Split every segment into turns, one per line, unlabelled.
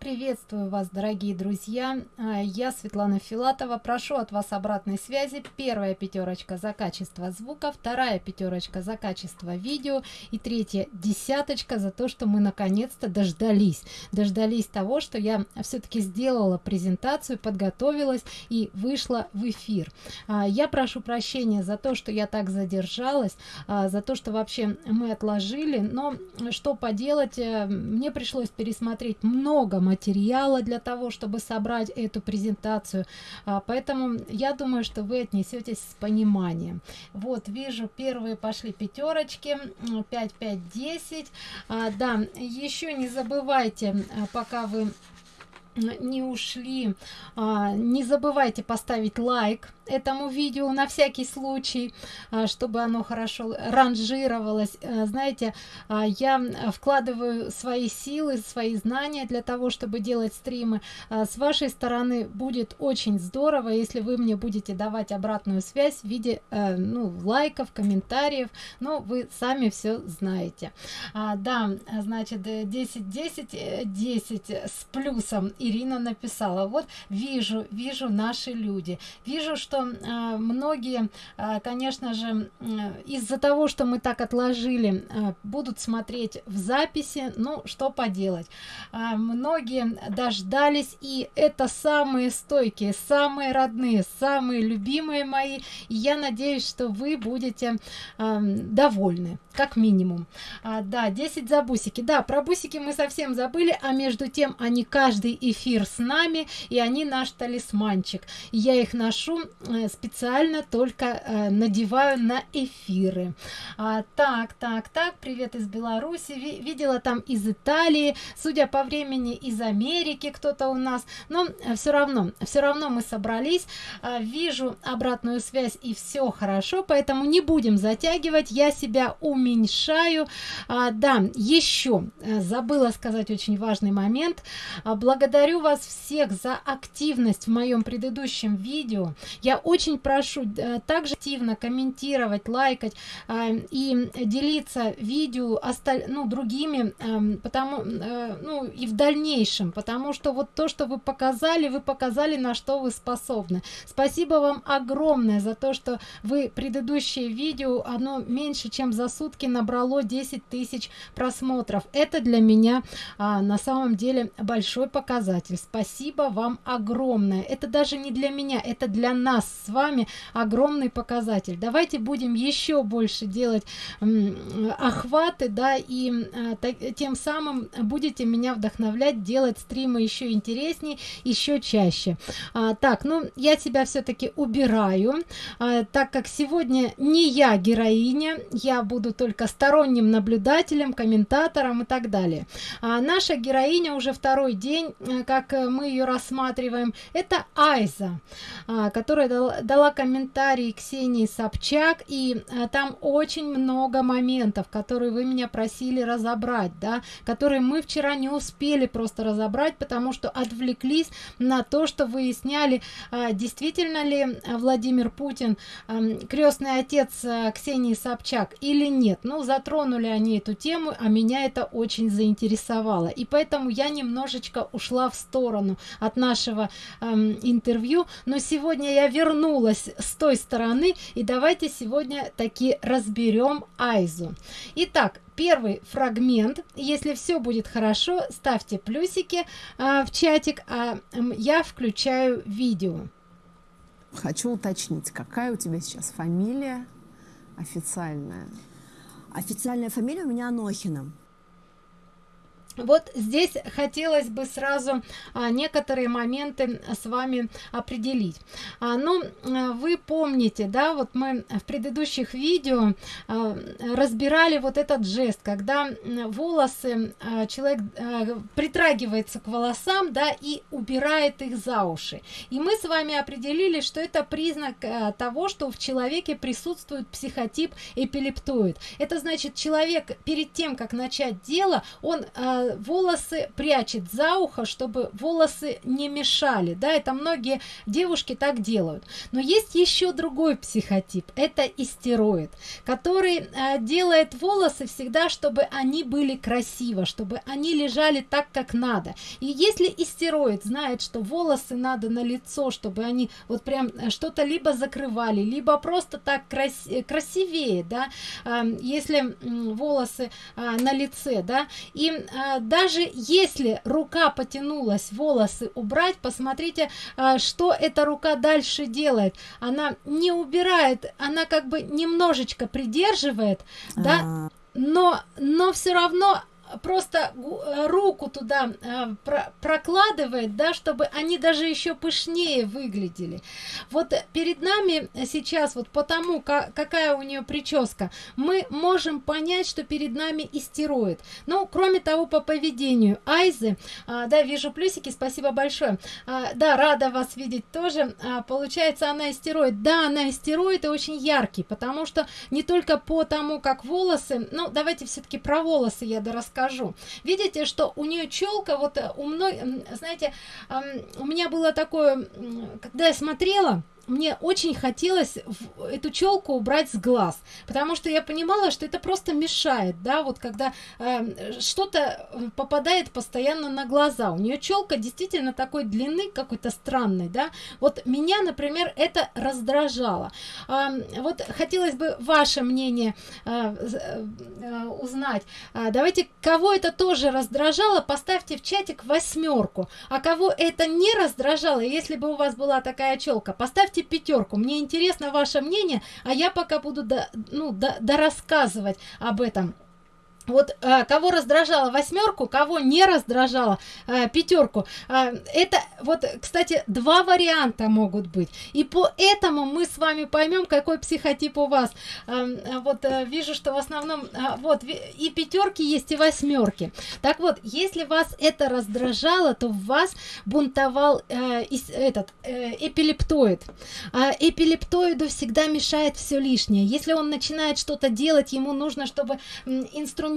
Приветствую вас, дорогие друзья. А, я Светлана Филатова. Прошу от вас обратной связи. Первая пятерочка за качество звука, вторая пятерочка за качество видео и третья десяточка за то, что мы наконец-то дождались. Дождались того, что я все-таки сделала презентацию, подготовилась и вышла в эфир. А, я прошу прощения за то, что я так задержалась, а, за то, что вообще мы отложили, но что поделать, э, мне пришлось пересмотреть много материала для того чтобы собрать эту презентацию. А, поэтому я думаю что вы отнесетесь с пониманием. Вот вижу первые пошли пятерочки 5 5 10 а, да еще не забывайте а, пока вы не ушли а, не забывайте поставить лайк этому видео на всякий случай а, чтобы оно хорошо ранжировалось. А, знаете а, я вкладываю свои силы свои знания для того чтобы делать стримы. С вашей стороны будет очень здорово если вы мне будете давать обратную связь в виде э, ну лайков комментариев. Но вы сами все знаете. Да значит 10 10 10 с плюсом ирина написала. Вот вижу вижу наши люди. Вижу что э, многие э, конечно же из-за того что мы так отложили э, будут смотреть в записи ну что поделать. Многие дождались и это самые стойкие самые родные самые любимые мои. И я надеюсь что вы будете довольны как минимум. А, да 10 за бусики да про бусики мы совсем забыли а между тем они каждый эфир с нами и они наш талисманчик. Я их ношу специально только э, надеваю на эфиры. А, так так так привет из беларуси. Ви видела там из италии судя по времени из америки кто-то у нас. Но э, все равно все равно мы собрались. А, вижу обратную связь и все хорошо поэтому не будем затягивать. Я себя уменьшаю. А, да еще забыла сказать очень важный момент. А, благодарю вас всех за активность в моем предыдущем видео. Я очень прошу э, также активно комментировать лайкать э, и делиться видео осталь ну другими э, потому э, ну и в дальнейшем потому что вот то что вы показали вы показали на что вы способны. Спасибо вам огромное за то что вы предыдущее видео оно меньше чем за сутки набрало 10 тысяч просмотров. Это для меня а, на самом деле большой показатель. Спасибо вам огромное. Это даже не для меня это для нас с вами огромный показатель. Давайте будем еще больше делать охваты да и а, тем самым будете меня вдохновлять делать стримы еще интереснее еще чаще. А, так ну я тебя все-таки убираю. А, так как сегодня не я героиня я буду только сторонним наблюдателем комментатором и так далее. А наша героиня уже второй день э, как э, мы ее рассматриваем это айза а, которая дала, комментарий ксении собчак и а, там очень много моментов которые вы меня просили разобрать да которые мы вчера не успели просто разобрать потому что отвлеклись на то что выясняли а, действительно ли владимир путин а, крестный отец а, ксении собчак или нет. Ну затронули они эту тему а меня это очень заинтересовало. И поэтому я немножечко ушла в сторону от нашего интервью. Но сегодня я вернулась с той стороны и давайте сегодня таки разберем айзу. Итак первый фрагмент. Если все будет хорошо ставьте плюсики э, в чатик а я включаю видео.
Хочу уточнить какая у тебя сейчас фамилия официальная?
Официальная фамилия у меня анохина
вот здесь хотелось бы сразу а, некоторые моменты с вами определить. А, ну а, вы помните да вот мы в предыдущих видео а, разбирали вот этот жест когда волосы человек притрагивается к волосам да и убирает их за уши. И мы с вами определили что это признак а, того что в человеке присутствует психотип эпилептоид. Это значит человек перед тем как начать дело он а, э, волосы прячет за ухо чтобы волосы не мешали да это многие девушки так делают. Но есть еще другой психотип это истероид который э, делает волосы всегда чтобы они были красиво чтобы они лежали так как надо. И если истероид знает что волосы надо на лицо чтобы они вот прям э, что-то либо закрывали либо просто так крас красивее да э, если волосы э, на лице да и э, даже если рука потянулась волосы убрать посмотрите э, что эта рука дальше делает. Она не убирает она как бы немножечко придерживает да
А,
но но все равно просто э, руку туда э, про- прокладывает да чтобы они даже еще пышнее выглядели. Вот перед нами сейчас вот потому ка- какая у нее прическа мы можем понять что перед нами истероид. Ну кроме того по поведению айзы а, да вижу плюсики спасибо большое. А, да рада вас видеть тоже. А, получается она истероид. Да она истероид и очень яркий потому что не только по тому как волосы ну давайте все-таки про волосы я дорасскажу видите что у нее челка вот э, у мной знаете у меня было такое когда я смотрела мне очень хотелось эту челку убрать с глаз потому что я понимала что это просто мешает да вот когда э, что-то э, попадает постоянно на глаза. У нее челка действительно такой длины какой-то странной да. Вот меня например это раздражало. А, вот хотелось бы ваше мнение э, э, узнать. А, давайте кого это тоже раздражало поставьте в чатик восьмерку а кого это не раздражало если бы у вас была такая челка поставьте пятерку. Мне интересно ваше мнение а я пока буду до, ну до, рассказывать об этом вот а, кого раздражала восьмерку кого не раздражала а, пятерку А, это вот кстати два варианта могут быть. И по этому мы с вами поймем какой психотип у вас. А, вот а, вижу что в основном а, вот и пятерки есть и восьмерки так вот если вас это раздражало то в вас бунтовал э, ис- этот э, эпилептоид. А эпилептоиду всегда мешает все лишнее. Если он начинает что-то делать ему нужно чтобы м,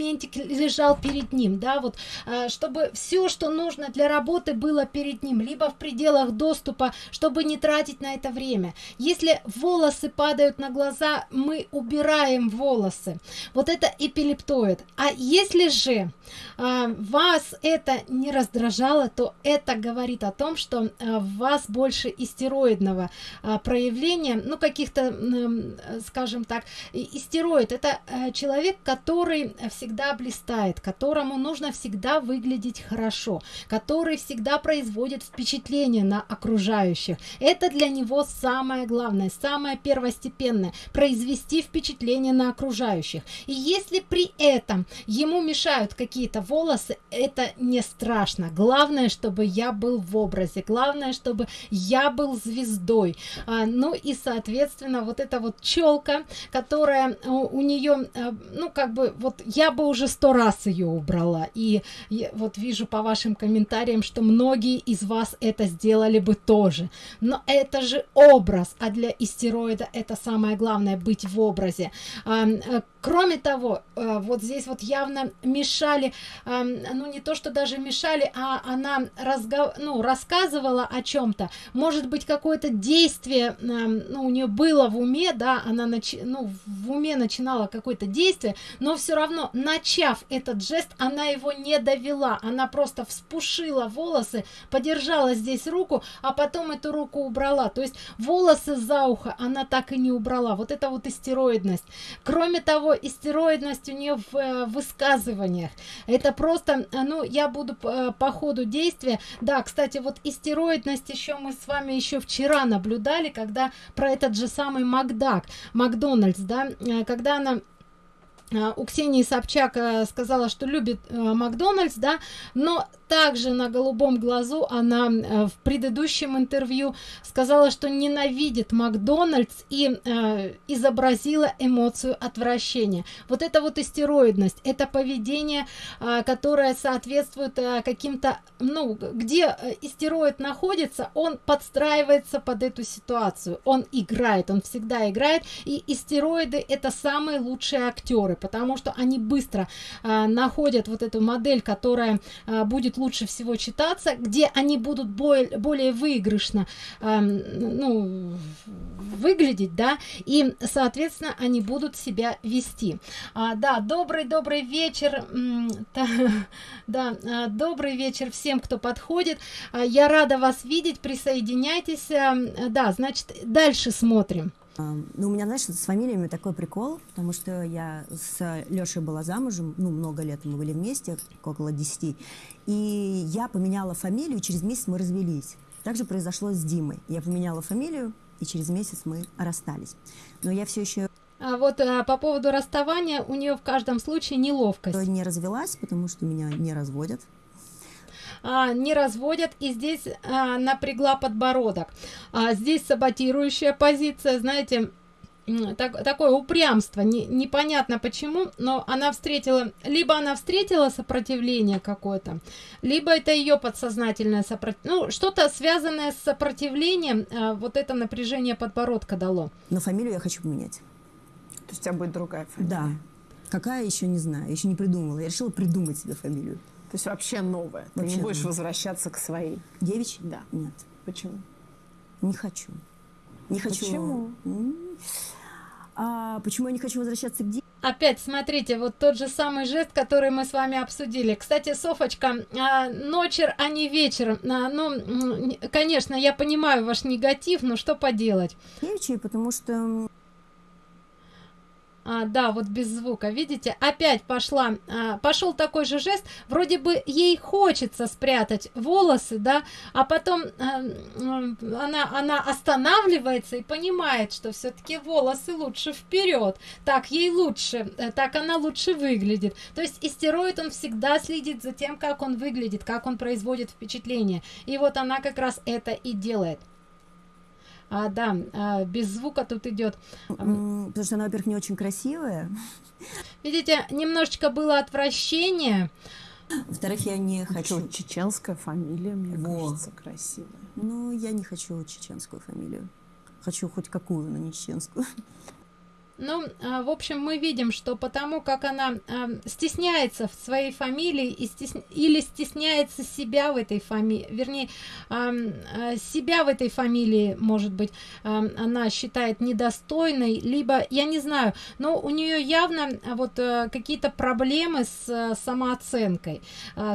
инструментик лежал перед ним да вот а, чтобы все что нужно для работы было перед ним либо в пределах доступа чтобы не тратить на это время. Если волосы падают на глаза мы убираем волосы. Вот это эпилептоид. А если же а, вас это не раздражало то это говорит о том что а, в вас больше истероидного а, проявления ну каких-то э, скажем так истероид это э, человек который всегда блистает которому нужно всегда выглядеть хорошо который всегда производит впечатление на окружающих. Это для него самое главное самое первостепенное произвести впечатление на окружающих. И если при этом ему мешают какие-то волосы это не страшно. Главное чтобы я был в образе главное чтобы я был звездой. А, ну и соответственно вот эта вот челка которая у, у нее ну как бы вот я бы уже сто раз ее убрала. И вот вижу по вашим комментариям что многие из вас это сделали бы тоже. Но это же образ а для истероида это самое главное быть в образе. Э, кроме того э, вот здесь вот явно мешали ну не то что даже мешали а она разго... ну рассказывала о чем-то может быть какое-то действие ну, у нее было в уме да она ну, в уме начинала какое-то действие но все равно начав этот жест она его не довела. Она просто вспушила волосы подержала здесь руку а потом эту руку убрала. То есть волосы за ухо она так и не убрала. Вот это вот истероидность. Кроме того истероидность у нее в э, высказываниях. Это просто э, ну я буду э, по ходу действия. Да кстати вот истероидность еще мы с вами еще вчера наблюдали когда про этот же самый макдак макдональдс да когда она у Ксении Собчак э, сказала, что любит э, Макдональдс, да, но также на голубом глазу она э, в предыдущем интервью сказала, что ненавидит Макдональдс и изобразила эмоцию отвращения. Вот это вот истероидность, это поведение, э, которое соответствует каким-то, ну, где истероид находится, он подстраивается под эту ситуацию, он играет, он всегда играет, и истероиды это самые лучшие актеры, потому что они быстро а, находят вот эту модель, которая а, будет лучше всего читаться, где они будут более, более выигрышно а, ну, выглядеть, да, и, соответственно, они будут себя вести. А, да, добрый-добрый вечер, да, добрый вечер всем, кто подходит. Я рада вас видеть, присоединяйтесь. Да, значит, дальше смотрим.
Ну, у меня, знаешь, с фамилиями такой прикол, потому что я с Лешей была замужем, ну, много лет мы были вместе, около 10, и я поменяла фамилию, через месяц мы развелись. Также произошло с Димой. Я поменяла фамилию, и через месяц мы расстались. Но я все еще
а вот а, по поводу расставания у нее в каждом случае неловкость.
Не развелась, потому что меня не разводят
а, не разводят и здесь а, напрягла подбородок. А, здесь саботирующая позиция знаете так, такое упрямство. Не, непонятно почему но она встретила либо она встретила сопротивление какое-то либо это ее подсознательное сопротивление ну что-то связанное с сопротивлением а, вот это напряжение подбородка дало.
Но фамилию я хочу поменять.
То есть у тебя будет другая фамилия.
Да. Какая еще не знаю еще не придумала. Я решила придумать себе фамилию
то есть вообще новое. Вообще Ты не будешь новое. возвращаться к своей.
Девичьей?
Да.
Нет.
Почему?
Не хочу. Не хочу.
Почему?
А почему я не хочу возвращаться к девичьей?
Опять смотрите, вот тот же самый жест, который мы с вами обсудили. Кстати, Софочка, а, ночер, а не вечер. А, ну, конечно, я понимаю ваш негатив, но что поделать?
Девичьей, потому что
а, да, вот без звука, видите, опять пошла, а, пошел такой же жест, вроде бы ей хочется спрятать волосы, да, а потом а, она, она останавливается и понимает, что все-таки волосы лучше вперед, так ей лучше, э, так она лучше выглядит. То есть истероид он всегда следит за тем, как он выглядит, как он производит впечатление. И вот она как раз это и делает а, да, а, без звука тут идет.
Потому что она, во-первых, не очень красивая.
Видите, немножечко было отвращение.
Во-вторых, я не хочу...
Чеченская фамилия, мне Во. кажется, красивая.
Ну, я не хочу чеченскую фамилию. Хочу хоть какую, но не чеченскую.
Ну, а, в общем, мы видим, что потому как она а, стесняется в своей фамилии и стес... или стесняется себя в этой фамилии, вернее, а, себя в этой фамилии, может быть, она считает недостойной, либо, я не знаю, но у нее явно вот а, какие-то проблемы с а, самооценкой,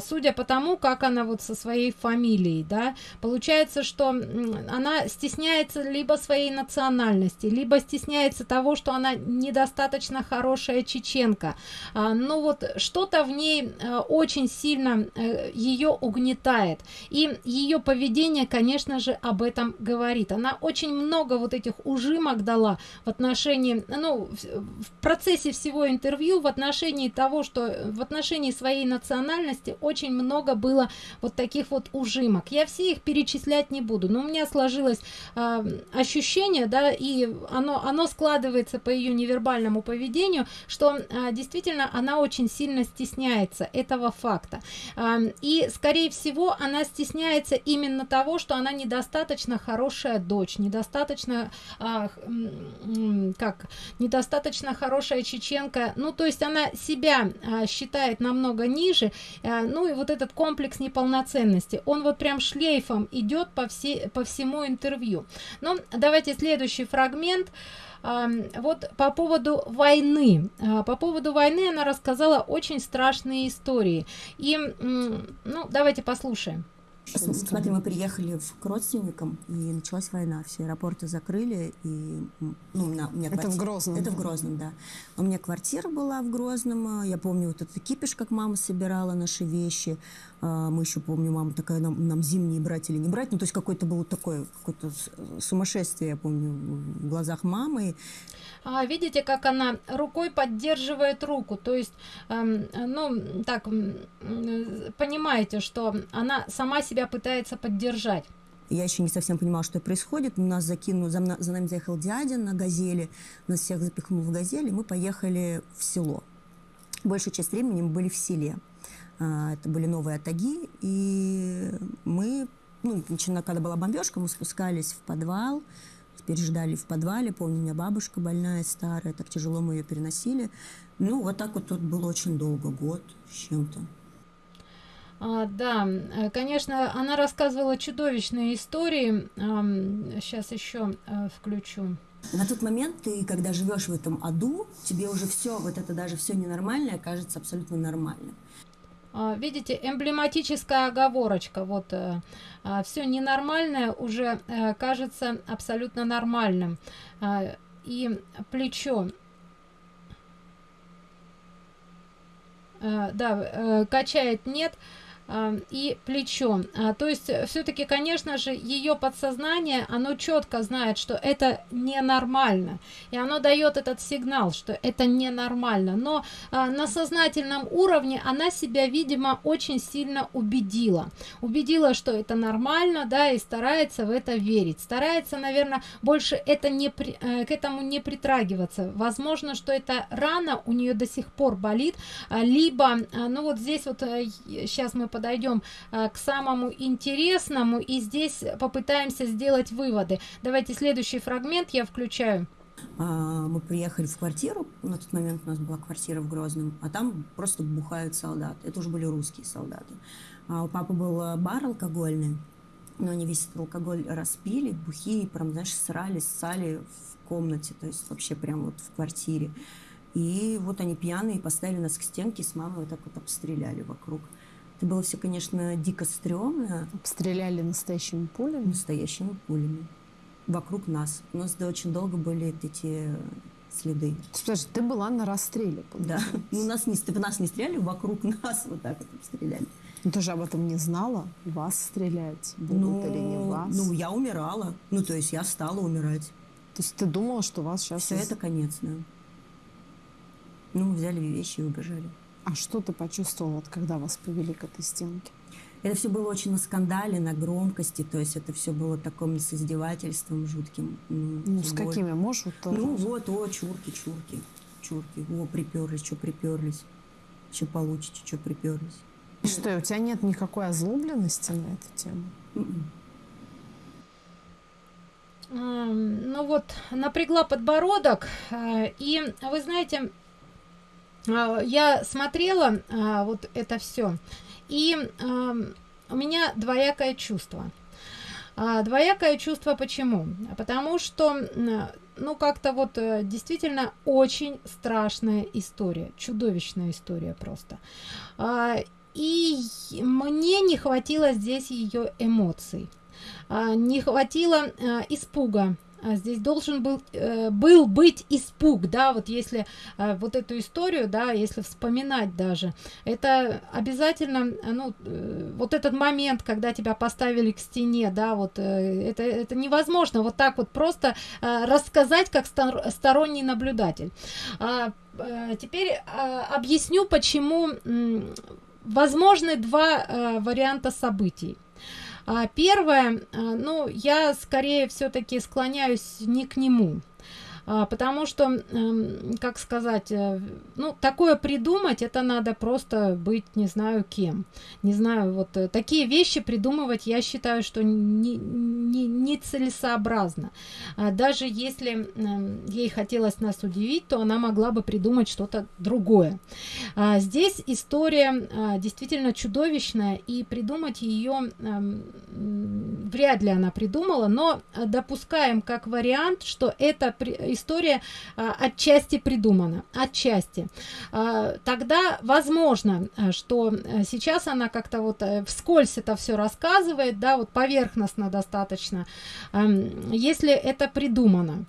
судя по тому, как она вот со своей фамилией, да, получается, что она стесняется либо своей национальности, либо стесняется того, что она недостаточно хорошая чеченка. А, ну вот что-то в ней а, очень сильно а, ее угнетает. И ее поведение конечно же об этом говорит. Она очень много вот этих ужимок дала в отношении ну в процессе всего интервью в отношении того что в отношении своей национальности очень много было вот таких вот ужимок. Я все их перечислять не буду но у меня сложилось э, ощущение да и оно оно складывается по ее невербальному поведению, что а, действительно она очень сильно стесняется этого факта. А, и, скорее всего, она стесняется именно того, что она недостаточно хорошая дочь, недостаточно, а, как, недостаточно хорошая чеченка. Ну, то есть она себя считает намного ниже. Ну, и вот этот комплекс неполноценности, он вот прям шлейфом идет по, все, по всему интервью. Но давайте следующий фрагмент. Вот по поводу войны. А, по поводу войны она рассказала очень страшные истории. И, ну, давайте послушаем.
Смотри, мы приехали в, к родственникам, и началась война. Все аэропорты закрыли, и ну, у меня, у меня
Это квартира... в Грозном?
Это в Грозном, да. У меня квартира была в Грозном. Я помню вот этот кипиш, как мама собирала наши вещи. А, мы еще, помню, мама такая, нам, нам зимние брать или не брать. Ну, то есть какое-то было такое, какое-то сумасшествие, я помню, в глазах мамы.
А, видите, как она рукой поддерживает руку. То есть, эм, ну, так, понимаете, что она сама себя пытается поддержать.
Я еще не совсем понимала, что происходит. Нас закинул, за, за нами заехал дядя на газели, нас всех запихнул в газели, мы поехали в село. Большую часть времени мы были в селе. А, это были новые атаги, и мы, ну, начиная, когда была бомбежка, мы спускались в подвал, переждали в подвале. Помню, у меня бабушка больная, старая, так тяжело мы ее переносили. Ну, вот так вот тут было очень долго, год с чем-то.
А, да, э, конечно, она рассказывала чудовищные истории. А, сейчас еще а, включу.
На тот момент ты, когда живешь в этом аду, тебе уже все, вот это даже все ненормальное кажется абсолютно нормальным.
А, видите, эмблематическая оговорочка. Вот а, все ненормальное уже кажется абсолютно нормальным. А, и плечо. Да, качает нет и плечо. А, то есть э, все-таки, конечно же, ее подсознание, оно четко знает, что это ненормально. И оно дает этот сигнал, что это ненормально. Но а, на сознательном уровне она себя, видимо, очень сильно убедила. Убедила, что это нормально, да, и старается в это верить. Старается, наверное, больше это не при, э, к этому не притрагиваться. Возможно, что эта рана у нее до сих пор болит, а, либо, ну вот здесь вот сейчас э, мы подойдем э, к самому интересному и здесь попытаемся сделать выводы. Давайте следующий фрагмент я включаю.
А, мы приехали в квартиру, на тот момент у нас была квартира в Грозном, а там просто бухают солдаты. Это уже были русские солдаты. А у папы был э, бар алкогольный, но они весь этот алкоголь распили, бухие, прям, знаешь, срали, ссали в комнате, то есть вообще прям вот в квартире. И вот они пьяные поставили нас к стенке, с мамой вот так вот обстреляли вокруг. Это было все, конечно, дико стрёмно.
Стреляли настоящими пулями?
Настоящими пулями. Вокруг нас. У нас да, очень долго были эти следы.
Подожди, ты была на расстреле?
Да. Ну, нас не, в нас не стреляли, вокруг нас вот так вот стреляли.
Ну, ты же об этом не знала? Вас стрелять будут ну, или не вас?
Ну, я умирала. Ну, то есть я стала умирать.
То есть ты думала, что вас сейчас...
Все это конец, да. Ну, мы взяли вещи и убежали.
А что ты почувствовал, вот, когда вас повели к этой стенке?
Это все было очень на скандале, на громкости, то есть это все было таким с издевательством жутким.
Ну, ну с какими? Можешь вот
тоже? Ну вот, о, чурки, чурки, чурки, о, приперлись, что приперлись, что получите, что приперлись.
Что, у тебя нет никакой озлобленности на эту тему?
Mm-mm. Ну вот, напрягла подбородок, э, и вы знаете, я смотрела а, вот это все, и у меня двоякое чувство. А, двоякое чувство почему? Потому что, ну, как-то вот э, действительно очень страшная история, чудовищная история просто. И мне не хватило здесь ее эмоций, не хватило испуга, а здесь должен был э, был быть испуг да вот если э, вот эту историю да если вспоминать даже. Это обязательно ну э, вот этот момент когда тебя поставили к стене да вот э, это это невозможно вот так вот просто э, рассказать как стор сторонний наблюдатель. А, э, теперь э, объясню почему возможны два варианта событий. а, первое, а, ну, я скорее все-таки склоняюсь не к нему. А, потому что, эм, как сказать, э, ну, такое придумать, это надо просто быть, не знаю кем. Не знаю, вот э, такие вещи придумывать, я считаю, что не, не, не. А даже если эм, ей хотелось нас удивить, то она могла бы придумать что-то другое. А здесь история действительно чудовищная, и придумать ее эм, вряд ли она придумала, но допускаем как вариант, что это история а, отчасти придумана, отчасти. А, тогда возможно, а, что э, сейчас она как-то вот э, вскользь это все рассказывает, да, вот поверхностно достаточно, если это придумано.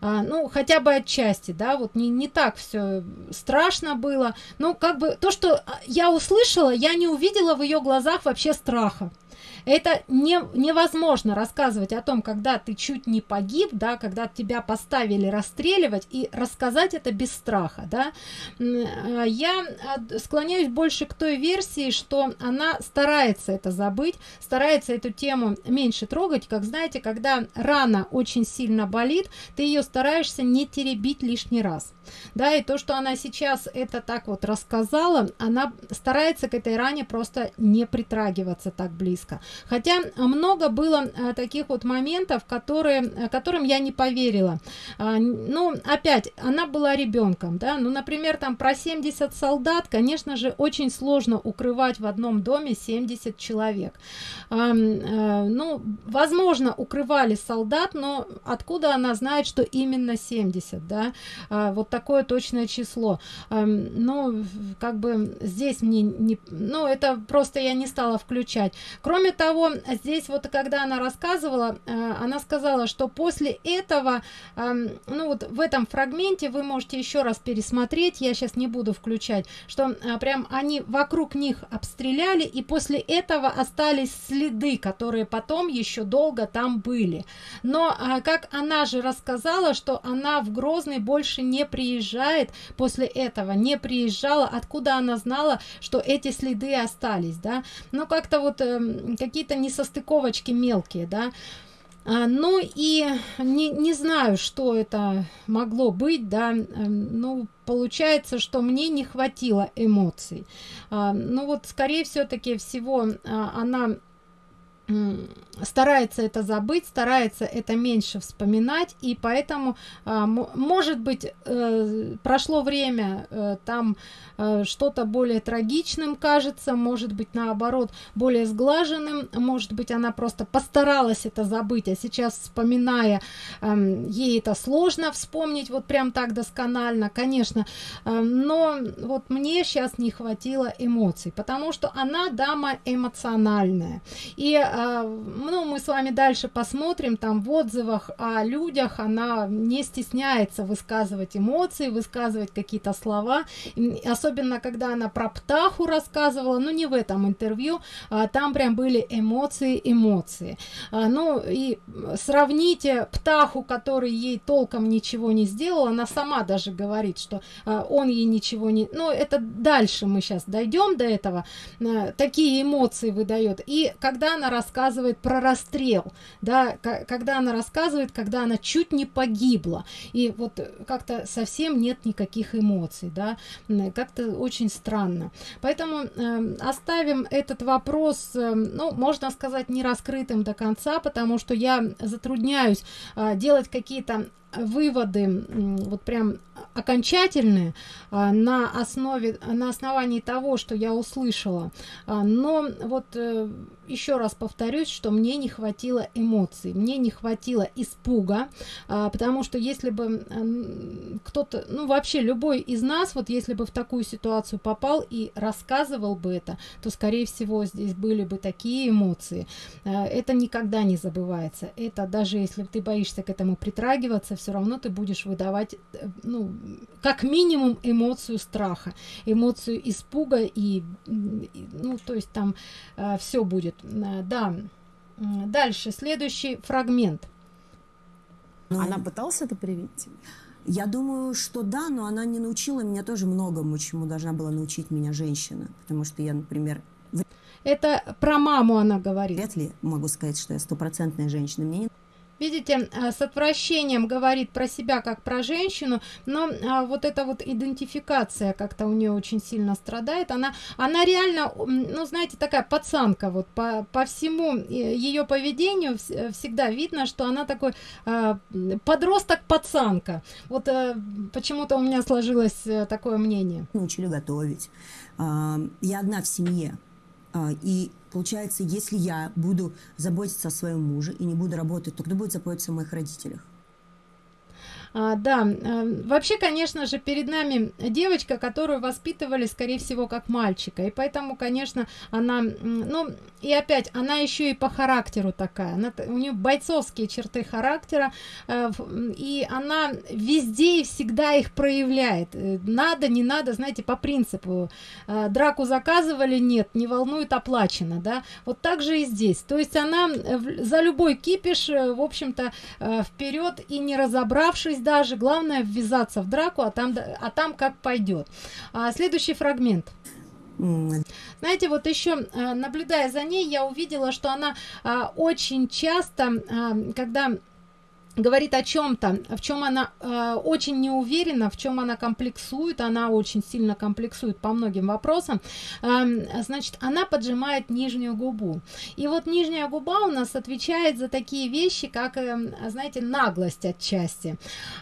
Ну, хотя бы отчасти, да, вот не, не так все страшно было. Ну, как бы то, что я услышала, я не увидела в ее глазах вообще страха. Это не, невозможно рассказывать о том, когда ты чуть не погиб, да, когда тебя поставили расстреливать, и рассказать это без страха, да. А, я а, склоняюсь больше к той версии, что она старается это забыть, старается эту тему меньше трогать, как знаете, когда рана очень сильно болит, ты ее стараешься не теребить лишний раз. Да, и то, что она сейчас это так вот рассказала, она старается к этой ране просто не притрагиваться так близко. Хотя много было а, таких вот моментов которые которым я не поверила. А, ну опять она была ребенком да. Ну например там про 70 солдат конечно же очень сложно укрывать в одном доме 70 человек. А, а, ну возможно укрывали солдат но откуда она знает что именно 70 да? А, вот такое точное число. А, ну как бы здесь мне не ну это просто я не стала включать. Кроме того здесь вот когда она рассказывала э, она сказала что после этого э, ну вот в этом фрагменте вы можете еще раз пересмотреть я сейчас не буду включать что э, прям они вокруг них обстреляли и после этого остались следы которые потом еще долго там были. Но э, как она же рассказала что она в грозный больше не приезжает после этого не приезжала откуда она знала что эти следы остались да? Но как-то вот э, какие-то несостыковочки мелкие да. А, ну и не, не знаю что это могло быть да. Э, ну получается что мне не хватило эмоций. А, ну вот скорее все-таки всего а, она старается это забыть старается это меньше вспоминать и поэтому а, может быть э, прошло время э, там э, что-то более трагичным кажется может быть наоборот более сглаженным может быть она просто постаралась это забыть а сейчас вспоминая э, ей это сложно вспомнить вот прям так досконально конечно но вот мне сейчас не хватило эмоций потому что она дама эмоциональная. И ну мы с вами дальше посмотрим там в отзывах о людях она не стесняется высказывать эмоции высказывать какие-то слова. Особенно когда она про птаху рассказывала ну не в этом интервью а, там прям были эмоции эмоции. А, ну и сравните птаху который ей толком ничего не сделал она сама даже говорит что а, он ей ничего не ну это дальше мы сейчас дойдем до этого. А, такие эмоции выдает. И когда она рассказывает рассказывает про расстрел, да, когда она рассказывает, когда она чуть не погибла, и вот как-то совсем нет никаких эмоций, да, как-то очень странно. Поэтому э, оставим этот вопрос, э, ну, можно сказать, не раскрытым до конца, потому что я затрудняюсь э, делать какие-то выводы вот прям окончательные а, на основе на основании того что я услышала. А, но вот э, еще раз повторюсь что мне не хватило эмоций мне не хватило испуга а, потому что если бы кто-то ну вообще любой из нас вот если бы в такую ситуацию попал и рассказывал бы это то скорее всего здесь были бы такие эмоции. Это никогда не забывается. Это даже если ты боишься к этому притрагиваться все равно ты будешь выдавать э, ну как минимум эмоцию страха эмоцию испуга и, ну то есть там э, все будет да дальше следующий фрагмент
ну, она пыталась это привить
я думаю, что да, но она не научила меня тоже многому, чему должна была научить меня женщина. Потому что я, например...
Это про маму она говорит.
Вряд ли могу сказать, что я стопроцентная женщина. Мне не
видите э, с отвращением говорит про себя как про женщину но а, вот эта вот идентификация как-то у нее очень сильно страдает. Она она реально ну знаете такая пацанка вот. По, по всему ее поведению всегда видно что она такой а, подросток пацанка. Вот а, почему-то у меня сложилось такое мнение.
Научили готовить. А, я одна в семье и получается, если я буду заботиться о своем муже и не буду работать, то кто будет заботиться о моих родителях?
А, да, а, вообще, конечно же, перед нами девочка, которую воспитывали, скорее всего, как мальчика. И поэтому, конечно, она, ну, и опять, она еще и по характеру такая. Она, у нее бойцовские черты характера, э, и она везде и всегда их проявляет. Э, надо, не надо, знаете, по принципу. Э, драку заказывали, нет, не волнует, оплачено, да. Вот так же и здесь. То есть она за любой кипиш, в общем-то, вперед и не разобравшись даже главное ввязаться в драку а там а там как пойдет. А, следующий фрагмент. Знаете вот еще а, наблюдая за ней я увидела что она а, очень часто а, когда говорит о чем-то, в чем она э, очень не уверена, в чем она комплексует, она очень сильно комплексует по многим вопросам, э, значит, она поджимает нижнюю губу. И вот нижняя губа у нас отвечает за такие вещи, как, э, знаете, наглость отчасти.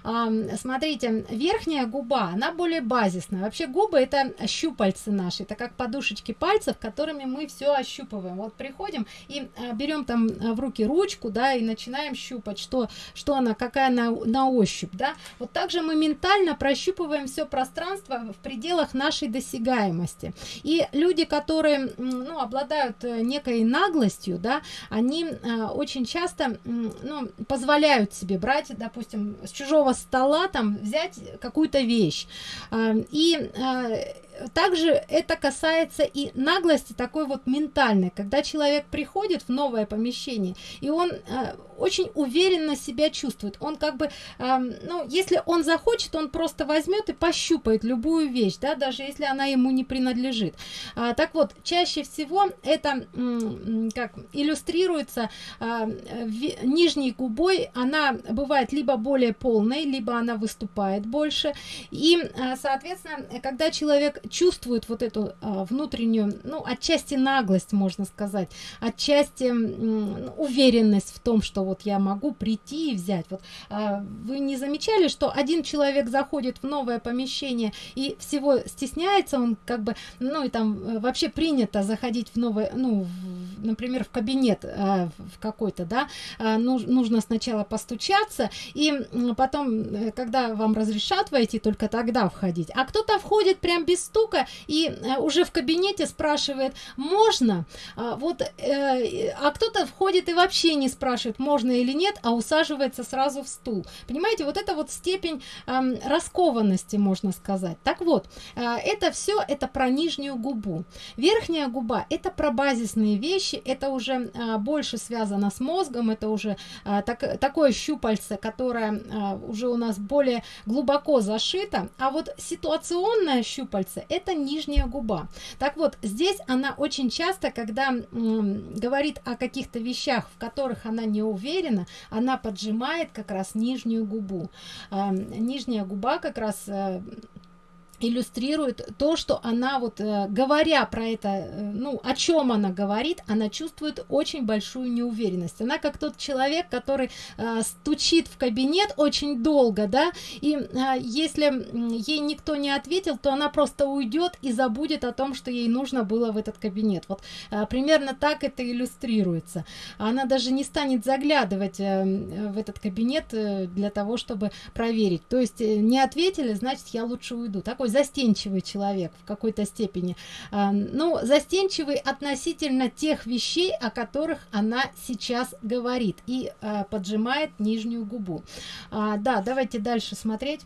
Э, смотрите, верхняя губа, она более базисная. Вообще губы это щупальцы наши, это как подушечки пальцев, которыми мы все ощупываем. Вот приходим и э, берем там в руки ручку, да, и начинаем щупать, что что она, какая она на ощупь, да. Вот также мы ментально прощупываем все пространство в пределах нашей досягаемости. И люди, которые, ну, обладают э, некой наглостью, да, они э, очень часто, ну, позволяют себе брать, допустим, с чужого стола там взять какую-то вещь. Э, и э, также это касается и наглости такой вот ментальной, когда человек приходит в новое помещение, и он э, очень уверенно себя чувствует. Он как бы, э, ну, если он захочет, он просто возьмет и пощупает любую вещь, да, даже если она ему не принадлежит. А, так вот, чаще всего это как иллюстрируется в, нижней губой, она бывает либо более полной, либо она выступает больше. И, а, соответственно, когда человек чувствует вот эту а, внутреннюю, ну, отчасти наглость, можно сказать, отчасти м, уверенность в том, что вот я могу прийти и взять. Вот а, вы не замечали, что один человек заходит в новое помещение и всего стесняется, он как бы, ну, и там э, вообще принято заходить в новое, ну, в, например, в кабинет а, в какой-то, да, а, нуж, нужно сначала постучаться, и потом, э, когда вам разрешат войти, только тогда входить. А кто-то входит прям без стука и э, уже в кабинете спрашивает, можно? А, вот, э, а кто-то входит и вообще не спрашивает, можно или нет, а усаживается сразу в стул. Понимаете, вот это вот степень э, раскованности, можно сказать. Так вот, э, это все, это про нижнюю губу. Верхняя губа, это про базисные вещи, это уже больше связано с мозгом, это уже так, такое щупальце, которое уже у нас более глубоко зашито, а вот ситуационное щупальце, это нижняя губа. Так вот, здесь она очень часто, когда говорит о каких-то вещах, в которых она не уверена, она поджимает как раз нижнюю губу. А, нижняя губа как раз э, иллюстрирует то, что она вот э, говоря про это, э, ну, о чем она говорит, она чувствует очень большую неуверенность. Она как тот человек, который э, стучит в кабинет очень долго, да, и если ей никто не ответил, то она просто уйдет и забудет о том, что ей нужно было в этот кабинет. Вот примерно так это иллюстрируется. Она даже не станет заглядывать в этот кабинет для того, чтобы проверить. То есть не ответили, значит, я лучше уйду. Такой застенчивый человек в какой-то степени. А, ну, застенчивый относительно тех вещей, о которых она сейчас говорит и а, поджимает нижнюю губу. А, да, давайте дальше смотреть.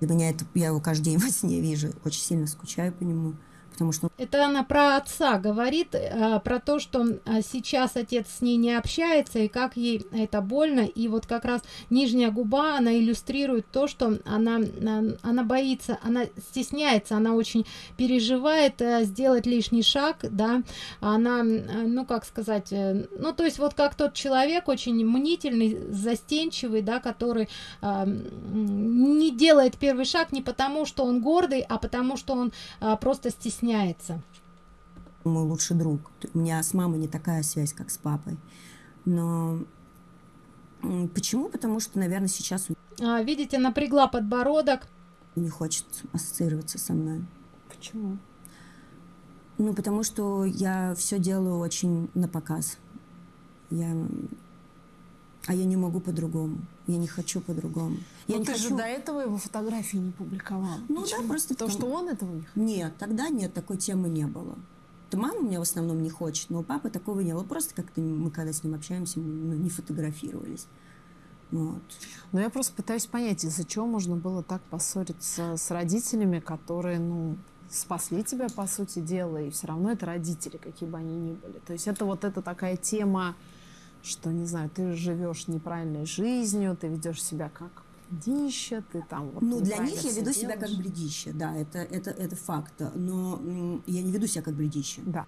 Для меня это, я его каждый день во сне вижу, очень сильно скучаю по нему потому что...
Это она про отца говорит, э, про то, что э, сейчас отец с ней не общается, и как ей это больно, и вот как раз нижняя губа, она иллюстрирует то, что она, э, она боится, она стесняется, она очень переживает сделать лишний шаг, да, она, ну, как сказать, ну, то есть вот как тот человек очень мнительный, застенчивый, да, который не делает первый шаг не потому, что он гордый, а потому, что он просто стесняется стесняется.
Мой лучший друг. У меня с мамой не такая связь, как с папой. Но почему? Потому что, наверное, сейчас...
А, видите, напрягла подбородок.
Не хочет ассоциироваться со мной.
Почему?
Ну, потому что я все делаю очень на показ. Я а я не могу по-другому. Я не хочу по-другому.
Я
Но
не
ты
хочу... же до этого его фотографии не публиковал.
Ну Почему? да, просто...
То, что он этого не
хотел? Нет, тогда нет, такой темы не было. То мама у меня в основном не хочет, но у папы такого не было. Просто как-то мы, когда с ним общаемся, мы ну, не фотографировались. Вот.
Но я просто пытаюсь понять, из-за чего можно было так поссориться с родителями, которые, ну, спасли тебя, по сути дела, и все равно это родители, какие бы они ни были. То есть это вот эта такая тема что, не знаю, ты живешь неправильной жизнью, ты ведешь себя как бредище, ты там вот
Ну, для них я веду делаешь. себя как бредище, да, это, это, это факт. Но я не веду себя как бредище.
Да.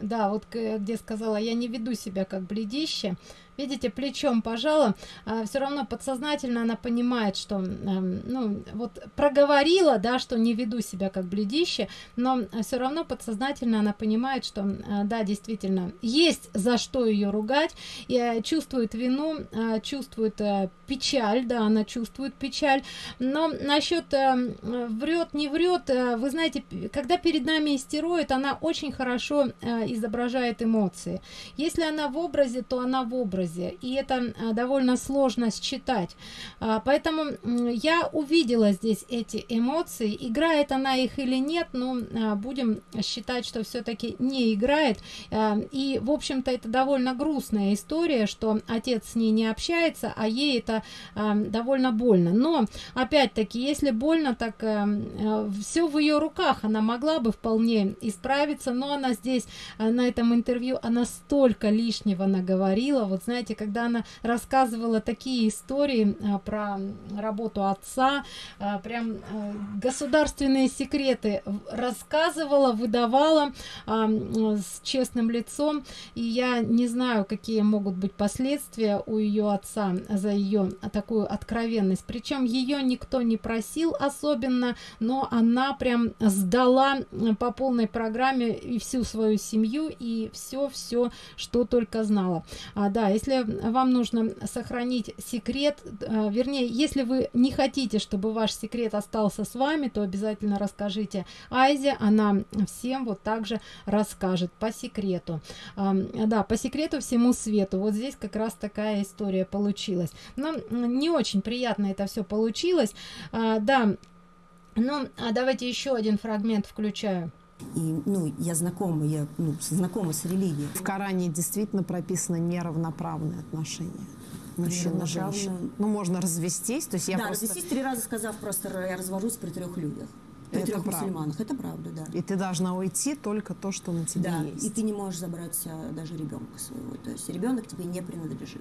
Да, вот где сказала, я не веду себя как бледище, видите плечом пожала. А, все равно подсознательно она понимает что э, ну вот проговорила да что не веду себя как бледище но все равно подсознательно она понимает что э, да действительно есть за что ее ругать и э, чувствует вину э, чувствует э, печаль да она чувствует печаль. Но насчет э, врет не врет э, вы знаете когда перед нами истероид она очень хорошо э, изображает эмоции. Если она в образе то она в образе образе и это а, довольно сложно считать. А, поэтому я увидела здесь эти эмоции играет она их или нет но а, будем считать что все-таки не играет. И в общем-то это довольно грустная история что отец с ней не общается а ей это довольно больно. Но опять-таки если больно так все в ее руках она могла бы вполне исправиться но она здесь на этом интервью она столько лишнего наговорила. Вот знаете когда она рассказывала такие истории а, про работу отца а, прям а, государственные секреты рассказывала выдавала с честным лицом. И я не знаю какие могут быть последствия у ее отца за ее такую откровенность. Причем ее никто не просил особенно но она прям сдала по полной программе и всю свою семью и все все что только знала. А, да если вам нужно сохранить секрет э, вернее если вы не хотите чтобы ваш секрет остался с вами то обязательно расскажите айзе она всем вот также расскажет по секрету. Да по секрету всему свету. Вот здесь как раз такая история получилась. Но не очень приятно это все получилось. А, да ну а давайте еще один фрагмент включаю
и, ну, я знакома, я ну, знакома с религией.
В Коране действительно прописано неравноправные отношения мужчина женщина ну можно развестись то есть я
да,
просто...
развестись три раза сказав просто я развожусь при трех людях при это трех правда. мусульманах. Это правда да.
И ты должна уйти только то что на тебе да, есть.
и ты не можешь забрать даже ребенка своего. То есть ребенок тебе не принадлежит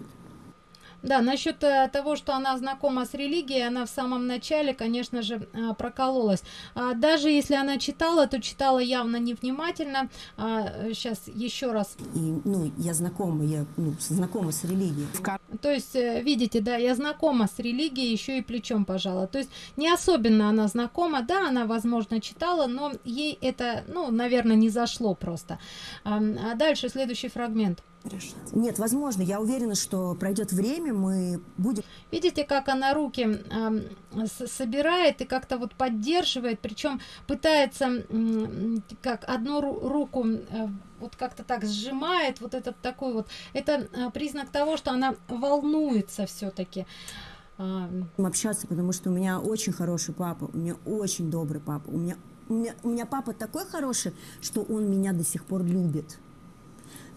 да, насчет э, того, что она знакома с религией, она в самом начале, конечно же, э, прокололась. А, даже если она читала, то читала явно невнимательно. Сейчас а, еще раз.
И, ну, я знакома, я ну, знакома с религией.
То есть, э, видите, да, я знакома с религией, еще и плечом пожала. То есть, не особенно она знакома, да, она, возможно, читала, но ей это, ну, наверное, не зашло просто. А дальше следующий фрагмент
решить. Нет, возможно, я уверена, что пройдет время, мы будем...
Видите, как она руки э, собирает и как-то вот поддерживает, причем пытается э, как одну руку э, вот как-то так сжимает, вот этот такой вот, это э, признак того, что она волнуется все-таки.
Общаться, потому что у меня очень хороший папа, у меня очень добрый папа, у меня, у меня, у меня папа такой хороший, что он меня до сих пор любит.